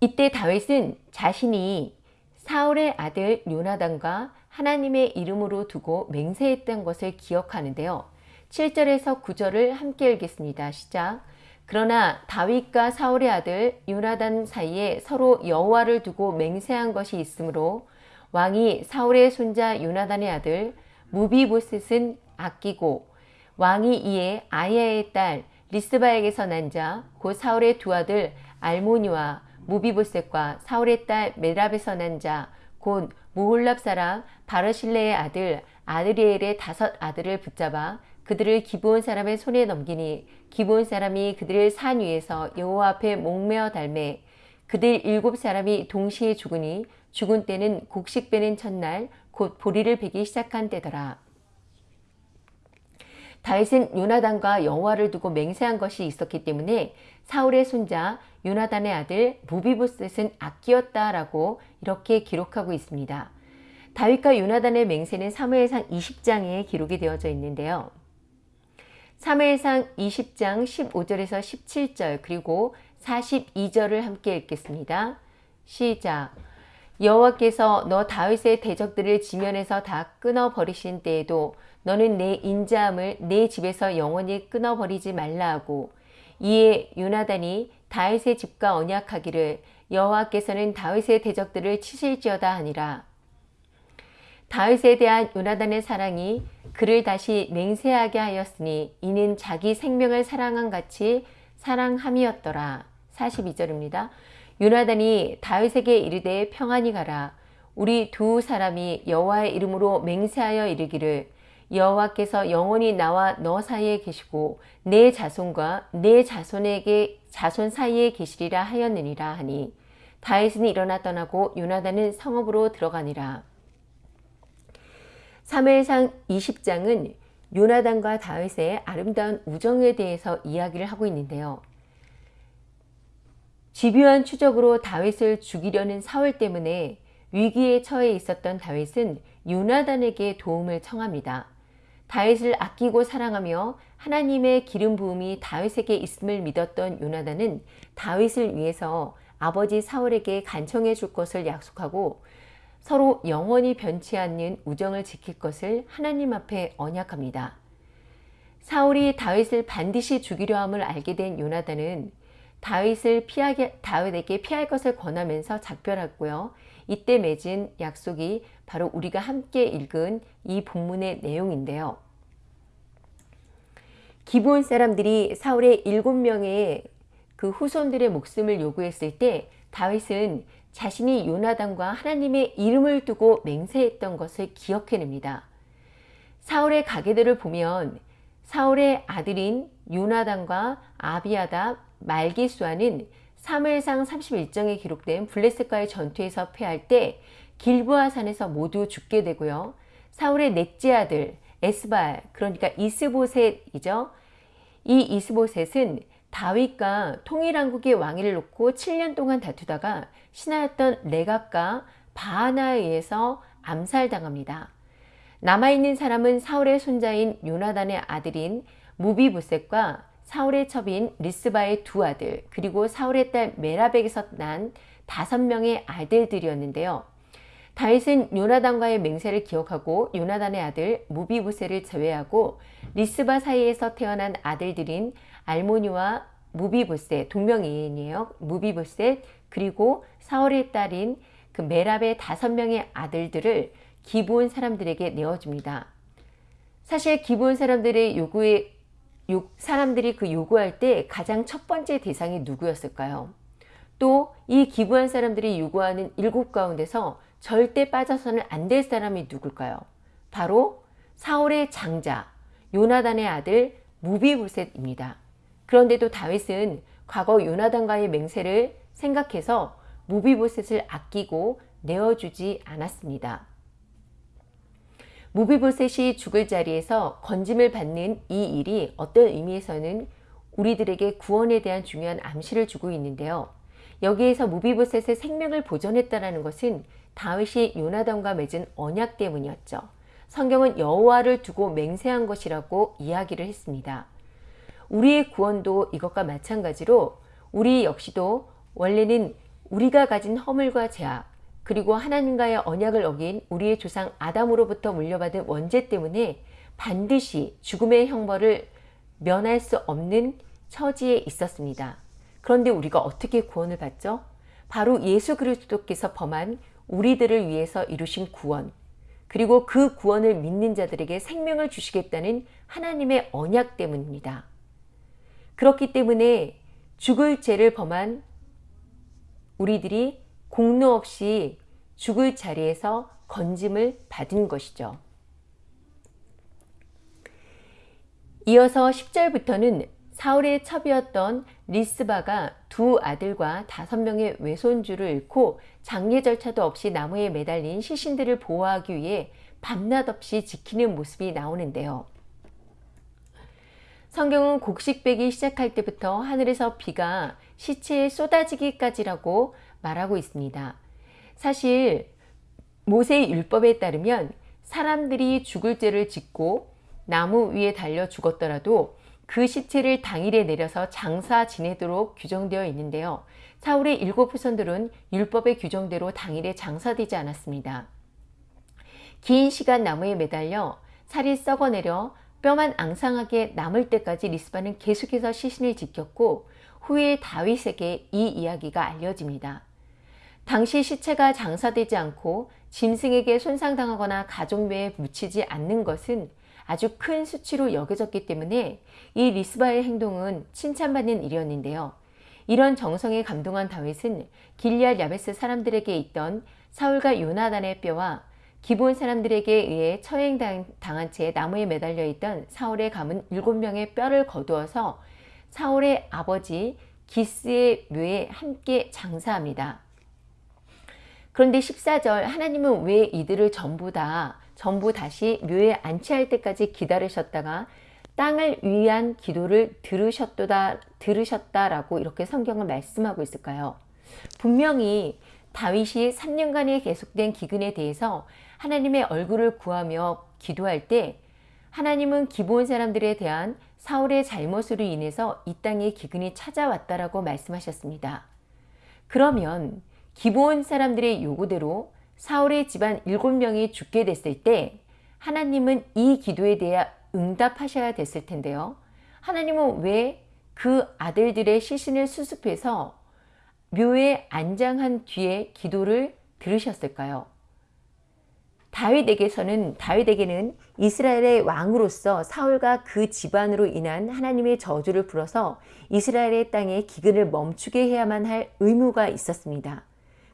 이때 다윗은 자신이 사울의 아들 요나단과 하나님의 이름으로 두고 맹세했던 것을 기억하는데요. 7절에서 9절을 함께 읽겠습니다. 시작. 그러나 다윗과 사울의 아들 요나단 사이에 서로 여호와를 두고 맹세한 것이 있으므로 왕이 사울의 손자 요나단의 아들 무비보셋은 아끼고 왕이 이에 아야의 딸 리스바에게서 난 자 곧 사울의 두 아들 알모니와 무비보셋과 사울의 딸 메랍에서 난 자 곧 무홀랍 사람 바르실레의 아들 아드리엘의 다섯 아들을 붙잡아 그들을 기브온 사람의 손에 넘기니 기브온 사람이 그들을 산 위에서 여호와 앞에 목매어 달매 그들 일곱 사람이 동시에 죽으니 죽은 때는 곡식 빼는 첫날 곧 보리를 베기 시작한 때더라. 다윗은 요나단과 여호와를 두고 맹세한 것이 있었기 때문에 사울의 손자 요나단의 아들 무비보셋은 아끼었다라고 이렇게 기록하고 있습니다. 다윗과 요나단의 맹세는 사무엘상 20장에 기록이 되어져 있는데요. 사무엘상 20장 15절에서 17절 그리고 42절을 함께 읽겠습니다. 시작 여호와께서 너 다윗의 대적들을 지면에서 다 끊어버리신 때에도 너는 내 인자함을 내 집에서 영원히 끊어버리지 말라 하고 이에 요나단이 다윗의 집과 언약하기를 여호와께서는 다윗의 대적들을 치실지어다 하니라. 다윗에 대한 요나단의 사랑이 그를 다시 맹세하게 하였으니 이는 자기 생명을 사랑한 같이 사랑함이었더라. 42절입니다. 요나단이 다윗에게 이르되 평안히 가라. 우리 두 사람이 여호와의 이름으로 맹세하여 이르기를 여호와께서 영원히 나와 너 사이에 계시고 내 자손과 내 자손에게 자손 사이에 계시리라 하였느니라 하니 다윗은 일어나 떠나고 요나단은 성읍으로 들어가니라. 3회상 20장은 요나단과 다윗의 아름다운 우정에 대해서 이야기를 하고 있는데요. 집요한 추적으로 다윗을 죽이려는 사울 때문에 위기에 처해 있었던 다윗은 요나단에게 도움을 청합니다. 다윗을 아끼고 사랑하며 하나님의 기름 부음이 다윗에게 있음을 믿었던 요나단은 다윗을 위해서 아버지 사울에게 간청해 줄 것을 약속하고 서로 영원히 변치 않는 우정을 지킬 것을 하나님 앞에 언약합니다. 사울이 다윗을 반드시 죽이려 함을 알게 된 요나단은 다윗을 피하게 다윗에게 피할 것을 권하면서 작별했고요. 이때 맺은 약속이 바로 우리가 함께 읽은 이 본문의 내용인데요. 기본 사람들이 사울의 일곱 명의 그 후손들의 목숨을 요구했을 때 다윗은 자신이 요나단과 하나님의 이름을 두고 맹세했던 것을 기억해냅니다. 사울의 가게들을 보면 사울의 아들인 요나단과 아비아다 말기수아는 사무엘상 31장에 기록된 블레셋과의 전투에서 패할 때 길부아산에서 모두 죽게 되고요. 사울의 넷째 아들 에스발 그러니까 이스보셋이죠. 이 이스보셋은 다윗과 통일왕국의 왕위를 놓고 7년 동안 다투다가 신하였던 레갑과 바하나에 의해서 암살당합니다. 남아있는 사람은 사울의 손자인 요나단의 아들인 므비보셋과 사울의 첩인 리스바의 두 아들 그리고 사울의 딸 메랍에게서 난 다섯 명의 아들들이었는데요. 다윗은 요나단과의 맹세를 기억하고 요나단의 아들 므비보셋을 제외하고 리스바 사이에서 태어난 아들들인 알모니와 므비보셋 동명이인이에요. 므비보셋 그리고 사울의 딸인 그 메랍의 다섯 명의 아들들을 기브온 사람들에게 내어줍니다. 사실 기브온 사람들의 요구에 요, 사람들이 그 요구할 때 가장 첫 번째 대상이 누구였을까요? 또 이 기부한 사람들이 요구하는 일곱 가운데서 절대 빠져서는 안 될 사람이 누굴까요? 바로 사울의 장자 요나단의 아들 무비보셋입니다. 그런데도 다윗은 과거 요나단과의 맹세를 생각해서 무비보셋을 아끼고 내어주지 않았습니다. 무비보셋이 죽을 자리에서 건짐을 받는 이 일이 어떤 의미에서는 우리들에게 구원에 대한 중요한 암시를 주고 있는데요. 여기에서 무비보셋의 생명을 보존했다는 것은 다윗이 요나단과 맺은 언약 때문이었죠. 성경은 여호와를 두고 맹세한 것이라고 이야기를 했습니다. 우리의 구원도 이것과 마찬가지로 우리 역시도 원래는 우리가 가진 허물과 죄악 그리고 하나님과의 언약을 어긴 우리의 조상 아담으로부터 물려받은 원죄 때문에 반드시 죽음의 형벌을 면할 수 없는 처지에 있었습니다. 그런데 우리가 어떻게 구원을 받죠? 바로 예수 그리스도께서 범한 우리들을 위해서 이루신 구원 그리고 그 구원을 믿는 자들에게 생명을 주시겠다는 하나님의 언약 때문입니다. 그렇기 때문에 죽을 죄를 범한 우리들이 공로 없이 죽을 자리에서 건짐을 받은 것이죠. 이어서 10절부터는 사울의 첩이었던 리스바가 두 아들과 다섯 명의 외손주를 잃고 장례 절차도 없이 나무에 매달린 시신들을 보호하기 위해 밤낮 없이 지키는 모습이 나오는데요. 성경은 곡식배기 시작할 때부터 하늘에서 비가 시체에 쏟아지기까지라고 말하고 있습니다. 사실 모세의 율법에 따르면 사람들이 죽을 죄를 짓고 나무 위에 달려 죽었더라도 그 시체를 당일에 내려서 장사 지내도록 규정되어 있는데요. 사울의 일곱 후손들은 율법의 규정대로 당일에 장사되지 않았습니다. 긴 시간 나무에 매달려 살이 썩어내려 뼈만 앙상하게 남을 때까지 리스바는 계속해서 시신을 지켰고 후에 다윗에게 이 이야기가 알려집니다. 당시 시체가 장사되지 않고 짐승에게 손상당하거나 가족묘에 묻히지 않는 것은 아주 큰 수치로 여겨졌기 때문에 이 리스바의 행동은 칭찬받는 일이었는데요. 이런 정성에 감동한 다윗은 길리알 야베스 사람들에게 있던 사울과 요나단의 뼈와 기본 사람들에게 의해 처행당한 채 나무에 매달려 있던 사울의 가문 7명의 뼈를 거두어서 사울의 아버지 기스의 묘에 함께 장사합니다. 그런데 14절 하나님은 왜 이들을 전부 다 전부 다시 묘에 안치할 때까지 기다리셨다가 땅을 위한 기도를 들으셨다, 들으셨다라고 이렇게 성경을 말씀하고 있을까요? 분명히 다윗이 3년간의 계속된 기근에 대해서 하나님의 얼굴을 구하며 기도할 때 하나님은 기본 사람들에 대한 사울의 잘못으로 인해서 이 땅에 기근이 찾아왔다라고 말씀하셨습니다. 그러면 기본 사람들의 요구대로 사울의 집안 7명이 죽게 됐을 때 하나님은 이 기도에 대해 응답하셔야 됐을 텐데요. 하나님은 왜 그 아들들의 시신을 수습해서 묘에 안장한 뒤에 기도를 들으셨을까요? 다윗에게서는 다윗에게는 이스라엘의 왕으로서 사울과 그 집안으로 인한 하나님의 저주를 불어서 이스라엘의 땅에 기근을 멈추게 해야만 할 의무가 있었습니다.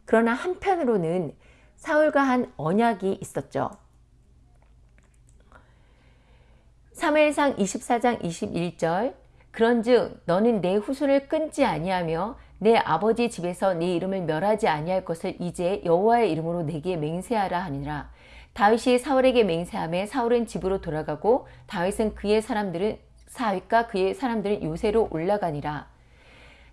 그러나 한편으로는 사울과 한 언약이 있었죠. 사무엘상 24장 21절 그런즉 너는 내 후손을 끊지 아니하며 내 아버지 집에서 네 이름을 멸하지 아니할 것을 이제 여호와의 이름으로 내게 맹세하라 하니라. 다윗이 사울에게 맹세함에 사울은 집으로 돌아가고 다윗은 그의 사람들은 사윗과 그의 사람들은 요새로 올라가니라.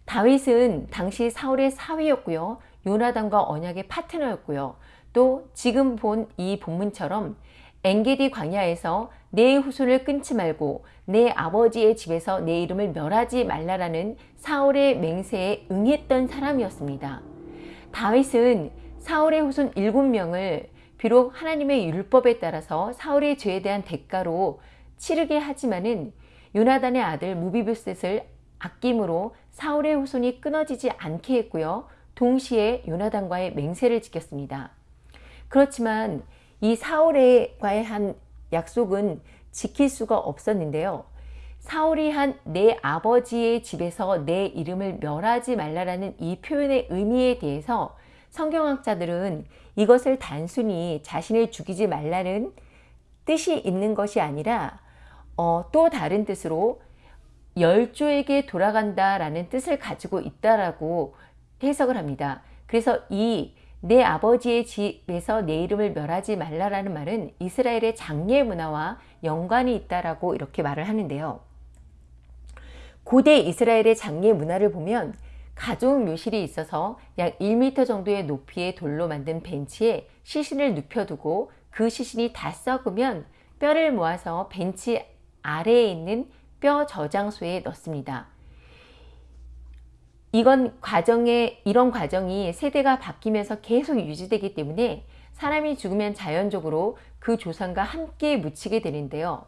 다윗은 당시 사울의 사위였고요. 요나단과 언약의 파트너였고요. 또 지금 본 이 본문처럼 엔게디 광야에서 내 후손을 끊지 말고 내 아버지의 집에서 내 이름을 멸하지 말라라는 사울의 맹세에 응했던 사람이었습니다. 다윗은 사울의 후손 7명을 비록 하나님의 율법에 따라서 사울의 죄에 대한 대가로 치르게 하지만은 요나단의 아들 무비브셋을 아낌으로 사울의 후손이 끊어지지 않게 했고요. 동시에 요나단과의 맹세를 지켰습니다. 그렇지만 이 사울과의 한 약속은 지킬 수가 없었는데요. 사울이 한 내 아버지의 집에서 내 이름을 멸하지 말라라는 이 표현의 의미에 대해서 성경학자들은 이것을 단순히 자신을 죽이지 말라는 뜻이 있는 것이 아니라 어, 또 다른 뜻으로 열조에게 돌아간다 라는 뜻을 가지고 있다라고 해석을 합니다. 그래서 이 내 아버지의 집에서 내 이름을 멸하지 말라라는 말은 이스라엘의 장례 문화와 연관이 있다라고 이렇게 말을 하는데요. 고대 이스라엘의 장례 문화를 보면 가족 묘실이 있어서 약 1m 정도의 높이의 돌로 만든 벤치에 시신을 눕혀두고 그 시신이 다 썩으면 뼈를 모아서 벤치 아래에 있는 뼈 저장소에 넣습니다. 이건 과정에 이런 과정이 세대가 바뀌면서 계속 유지되기 때문에 사람이 죽으면 자연적으로 그 조상과 함께 묻히게 되는데요.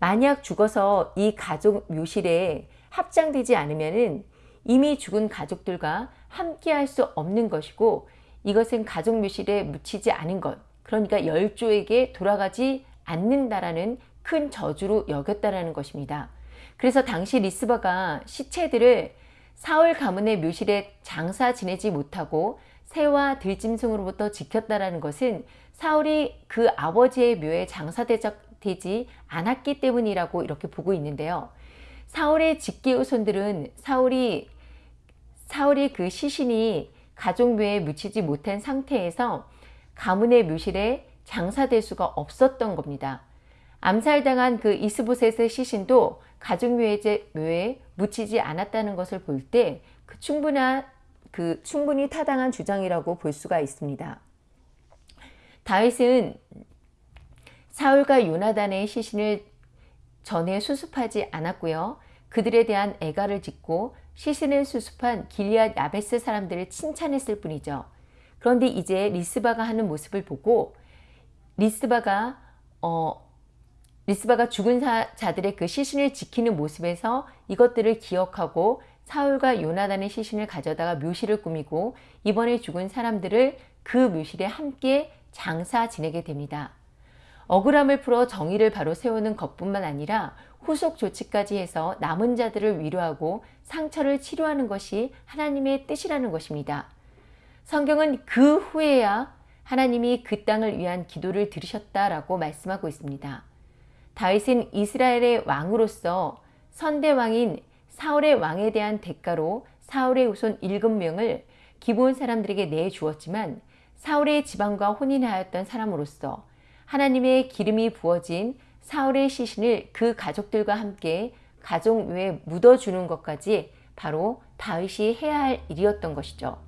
만약 죽어서 이 가족 묘실에 합장되지 않으면 이미 죽은 가족들과 함께 할 수 없는 것이고 이것은 가족 묘실에 묻히지 않은 것 그러니까 열조에게 돌아가지 않는다라는 큰 저주로 여겼다라는 것입니다. 그래서 당시 리스바가 시체들을 사울 가문의 묘실에 장사 지내지 못하고 새와 들짐승으로부터 지켰다라는 것은 사울이 그 아버지의 묘에 장사되지 않았기 때문이라고 이렇게 보고 있는데요. 사울의 직계 후손들은 사울이 사울이 그 시신이 가족묘에 묻히지 못한 상태에서 가문의 묘실에 장사될 수가 없었던 겁니다. 암살당한 그 이스보셋의 시신도 가족묘에 묻히지 않았다는 것을 볼 때 그 충분한 그 충분히 타당한 주장이라고 볼 수가 있습니다. 다윗은 사울과 요나단의 시신을 전에 수습하지 않았고요. 그들에 대한 애가를 짓고 시신을 수습한 길리앗 야베스 사람들을 칭찬했을 뿐이죠. 그런데 이제 리스바가 하는 모습을 보고 리스바가 어, 리스바가 죽은 자들의 그 시신을 지키는 모습에서 이것들을 기억하고 사울과 요나단의 시신을 가져다가 묘실을 꾸미고 이번에 죽은 사람들을 그 묘실에 함께 장사 지내게 됩니다. 억울함을 풀어 정의를 바로 세우는 것뿐만 아니라 후속 조치까지 해서 남은 자들을 위로하고 상처를 치료하는 것이 하나님의 뜻이라는 것입니다. 성경은 그 후에야 하나님이 그 땅을 위한 기도를 들으셨다라고 말씀하고 있습니다. 다윗은 이스라엘의 왕으로서 선대왕인 사울의 왕에 대한 대가로 사울의 후손 일곱 명을 기본 사람들에게 내주었지만 사울의 지방과 혼인하였던 사람으로서 하나님의 기름이 부어진 사울의 시신을 그 가족들과 함께 가족묘에 묻어주는 것까지 바로 다윗이 해야 할 일이었던 것이죠.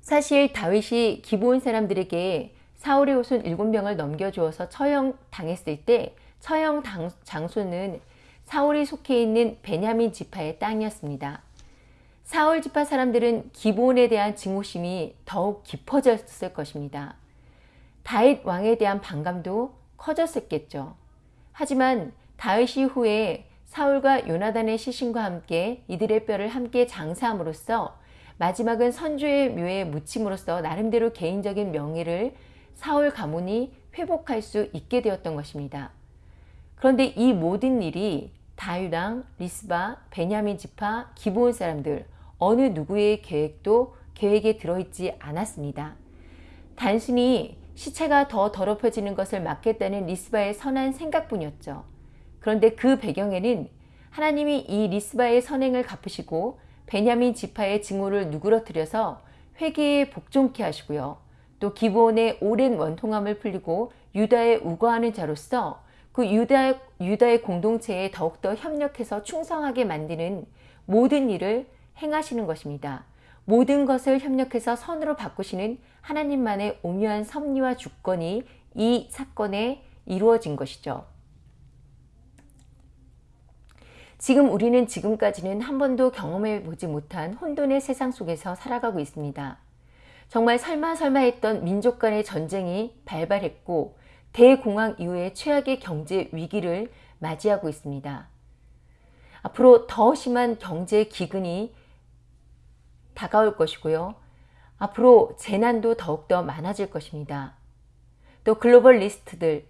사실 다윗이 기본 사람들에게 사울의 후손 7명을 넘겨주어서 처형당했을 때 처형 장소는 사울이 속해 있는 베냐민 지파의 땅이었습니다. 사울 지파 사람들은 기본에 대한 증오심이 더욱 깊어졌을 것입니다. 다윗 왕에 대한 반감도 커졌었겠죠. 하지만 다윗 이후에 사울과 요나단의 시신과 함께 이들의 뼈를 함께 장사함으로써 마지막은 선주의 묘에 묻힘으로써 나름대로 개인적인 명예를 사울 가문이 회복할 수 있게 되었던 것입니다. 그런데 이 모든 일이 다윗왕, 리스바, 베냐민 지파, 기브온 사람들 어느 누구의 계획도 계획에 들어있지 않았습니다. 단순히 시체가 더 더럽혀지는 것을 막겠다는 리스바의 선한 생각뿐이었죠. 그런데 그 배경에는 하나님이 이 리스바의 선행을 갚으시고 베냐민 지파의 증오를 누그러뜨려서 회개에 복종케 하시고요. 또 기본의 오랜 원통함을 풀리고 유다에 우거하는 자로서 그 유다, 유다의 공동체에 더욱더 협력해서 충성하게 만드는 모든 일을 행하시는 것입니다. 모든 것을 협력해서 선으로 바꾸시는 하나님만의 오묘한 섭리와 주권이 이 사건에 이루어진 것이죠. 지금 우리는 지금까지는 한 번도 경험해 보지 못한 혼돈의 세상 속에서 살아가고 있습니다. 정말 설마 설마 했던 민족 간의 전쟁이 발발했고 대공황 이후에 최악의 경제 위기를 맞이하고 있습니다. 앞으로 더 심한 경제 기근이 다가올 것이고요. 앞으로 재난도 더욱더 많아질 것입니다. 또 글로벌 리스트들,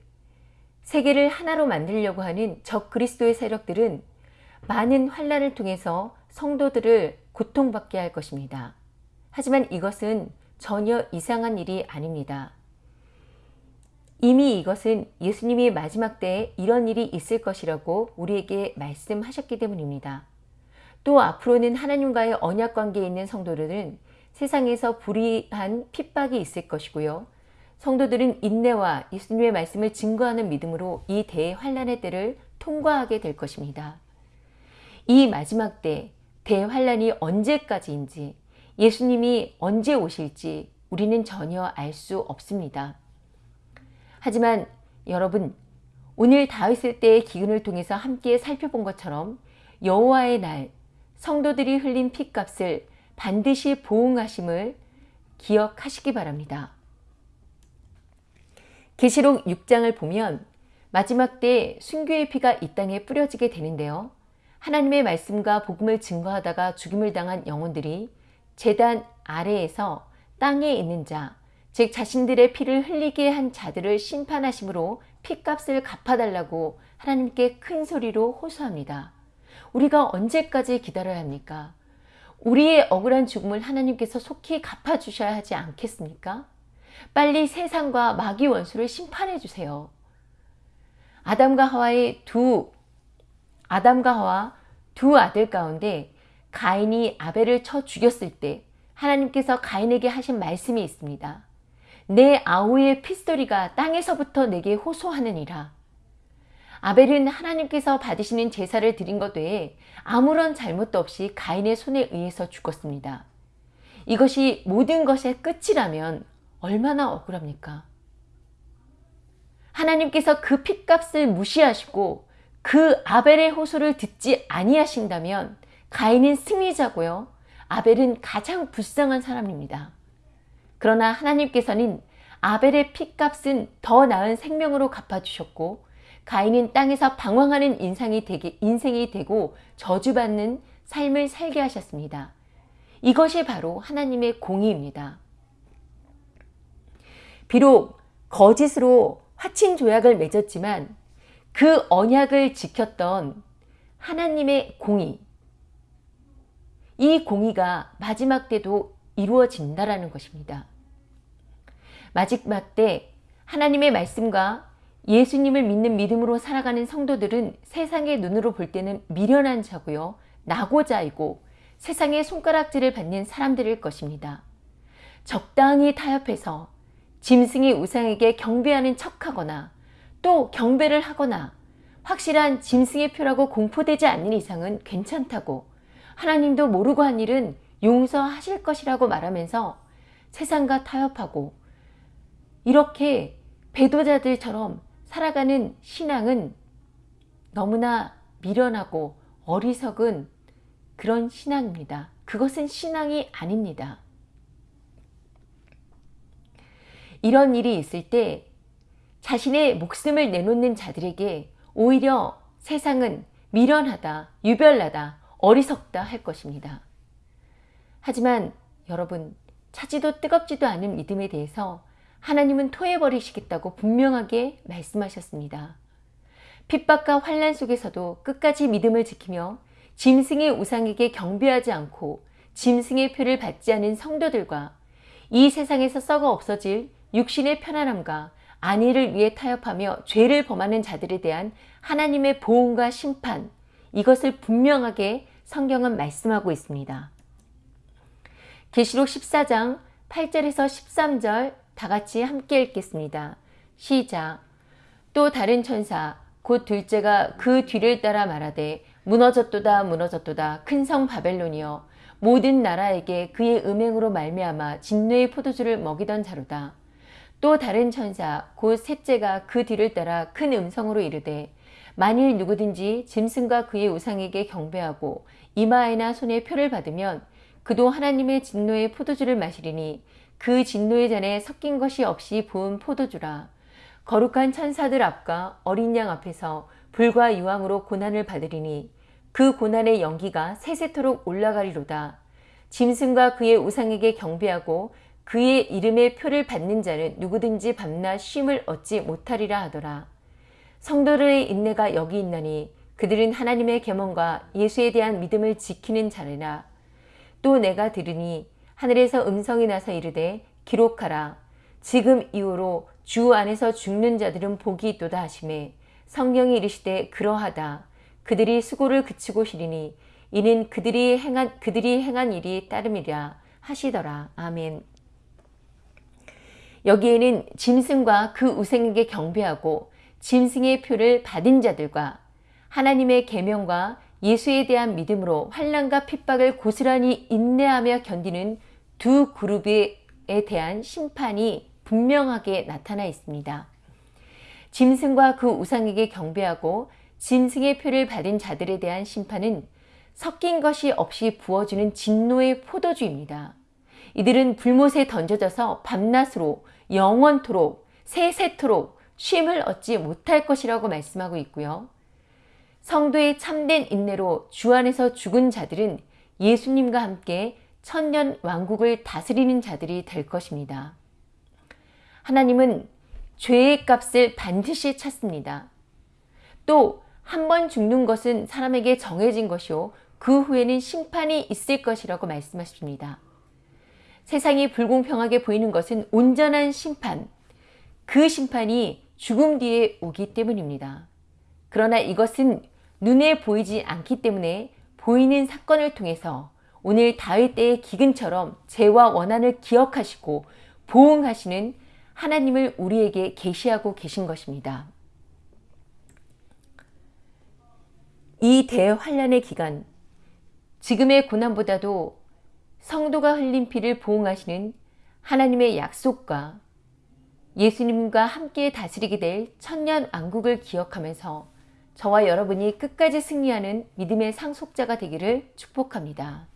세계를 하나로 만들려고 하는 적 그리스도의 세력들은 많은 환란을 통해서 성도들을 고통받게 할 것입니다. 하지만 이것은 전혀 이상한 일이 아닙니다. 이미 이것은 예수님이 마지막 때에 이런 일이 있을 것이라고 우리에게 말씀하셨기 때문입니다. 또 앞으로는 하나님과의 언약 관계에 있는 성도들은 세상에서 불의한 핍박이 있을 것이고요. 성도들은 인내와 예수님의 말씀을 증거하는 믿음으로 이 대환란의 때를 통과하게 될 것입니다. 이 마지막 때 대환란이 언제까지인지 예수님이 언제 오실지 우리는 전혀 알 수 없습니다. 하지만 여러분 오늘 다윗의 때의 기근을 통해서 함께 살펴본 것처럼 여호와의 날 성도들이 흘린 피값을 반드시 보응하심을 기억하시기 바랍니다. 계시록 6장을 보면 마지막 때 순교의 피가 이 땅에 뿌려지게 되는데요. 하나님의 말씀과 복음을 증거하다가 죽임을 당한 영혼들이 재단 아래에서 땅에 있는 자, 즉 자신들의 피를 흘리게 한 자들을 심판하심으로 피값을 갚아달라고 하나님께 큰 소리로 호소합니다. 우리가 언제까지 기다려야 합니까? 우리의 억울한 죽음을 하나님께서 속히 갚아주셔야 하지 않겠습니까? 빨리 세상과 마귀 원수를 심판해 주세요. 아담과 하와의 두 아담과 하와 두 아들 가운데 가인이 아벨을 쳐 죽였을 때 하나님께서 가인에게 하신 말씀이 있습니다. 내 아우의 피스토리가 땅에서부터 내게 호소하느니라. 아벨은 하나님께서 받으시는 제사를 드린 것 외에 아무런 잘못도 없이 가인의 손에 의해서 죽었습니다. 이것이 모든 것의 끝이라면 얼마나 억울합니까? 하나님께서 그 핏값을 무시하시고 그 아벨의 호소를 듣지 아니하신다면 가인은 승리자고요. 아벨은 가장 불쌍한 사람입니다. 그러나 하나님께서는 아벨의 핏값은 더 나은 생명으로 갚아주셨고 가인은 땅에서 방황하는 인상이 되게, 인생이 되고 저주받는 삶을 살게 하셨습니다. 이것이 바로 하나님의 공의입니다. 비록 거짓으로 화친 조약을 맺었지만 그 언약을 지켰던 하나님의 공의 이 공의가 마지막 때도 이루어진다라는 것입니다. 마지막 때 하나님의 말씀과 예수님을 믿는 믿음으로 살아가는 성도들은 세상의 눈으로 볼 때는 미련한 자고요. 나고자이고 세상의 손가락질을 받는 사람들일 것입니다. 적당히 타협해서 짐승의 우상에게 경배하는 척하거나 또 경배를 하거나 확실한 짐승의 표라고 공포되지 않는 이상은 괜찮다고 하나님도 모르고 한 일은 용서하실 것이라고 말하면서 세상과 타협하고 이렇게 배도자들처럼 살아가는 신앙은 너무나 미련하고 어리석은 그런 신앙입니다. 그것은 신앙이 아닙니다. 이런 일이 있을 때 자신의 목숨을 내놓는 자들에게 오히려 세상은 미련하다, 유별나다, 어리석다 할 것입니다. 하지만 여러분 차지도 뜨겁지도 않은 믿음에 대해서 하나님은 토해버리시겠다고 분명하게 말씀하셨습니다. 핍박과 환란 속에서도 끝까지 믿음을 지키며 짐승의 우상에게 경배하지 않고 짐승의 표를 받지 않은 성도들과 이 세상에서 썩어 없어질 육신의 편안함과 안위를 위해 타협하며 죄를 범하는 자들에 대한 하나님의 보응과 심판 이것을 분명하게 성경은 말씀하고 있습니다. 계시록 14장 8절에서 13절 다 같이 함께 읽겠습니다. 시작 또 다른 천사 곧 둘째가 그 뒤를 따라 말하되 무너졌도다 무너졌도다 큰 성 바벨론이여 모든 나라에게 그의 음행으로 말미암아 진노의 포도주를 먹이던 자로다. 또 다른 천사 곧 셋째가 그 뒤를 따라 큰 음성으로 이르되 만일 누구든지 짐승과 그의 우상에게 경배하고 이마에나 손에 표를 받으면 그도 하나님의 진노의 포도주를 마시리니 그 진노의 잔에 섞인 것이 없이 부은 포도주라. 거룩한 천사들 앞과 어린 양 앞에서 불과 유황으로 고난을 받으리니 그 고난의 연기가 세세토록 올라가리로다. 짐승과 그의 우상에게 경배하고 그의 이름의 표를 받는 자는 누구든지 밤낮 쉼을 얻지 못하리라 하더라. 성도들의 인내가 여기 있나니 그들은 하나님의 계명과 예수에 대한 믿음을 지키는 자래라. 또 내가 들으니 하늘에서 음성이 나서 이르되 기록하라. 지금 이후로 주 안에서 죽는 자들은 복이 있도다 하심에 성경이 이르시되 그러하다. 그들이 수고를 그치고 쉬리니 이는 그들이 행한 그들이 행한 일이 따름이라 하시더라. 아멘. 여기에는 짐승과 그 우생에게 경배하고 짐승의 표를 받은 자들과 하나님의 계명과 예수에 대한 믿음으로 환란과 핍박을 고스란히 인내하며 견디는 두 그룹에 대한 심판이 분명하게 나타나 있습니다. 짐승과 그 우상에게 경배하고 짐승의 표를 받은 자들에 대한 심판은 섞인 것이 없이 부어주는 진노의 포도주입니다. 이들은 불못에 던져져서 밤낮으로 영원토록 세세토록 쉼을 얻지 못할 것이라고 말씀하고 있고요. 성도의 참된 인내로 주 안에서 죽은 자들은 예수님과 함께 천년 왕국을 다스리는 자들이 될 것입니다. 하나님은 죄의 값을 반드시 찾습니다. 또 한 번 죽는 것은 사람에게 정해진 것이요 그 후에는 심판이 있을 것이라고 말씀하십니다. 세상이 불공평하게 보이는 것은 온전한 심판, 그 심판이 죽음 뒤에 오기 때문입니다. 그러나 이것은 눈에 보이지 않기 때문에 보이는 사건을 통해서 오늘 다윗 때의 기근처럼 죄와 원한을 기억하시고 보응하시는 하나님을 우리에게 계시하고 계신 것입니다. 이 대환란의 기간, 지금의 고난보다도 성도가 흘린 피를 보응하시는 하나님의 약속과 예수님과 함께 다스리게 될 천년 왕국을 기억하면서 저와 여러분이 끝까지 승리하는 믿음의 상속자가 되기를 축복합니다.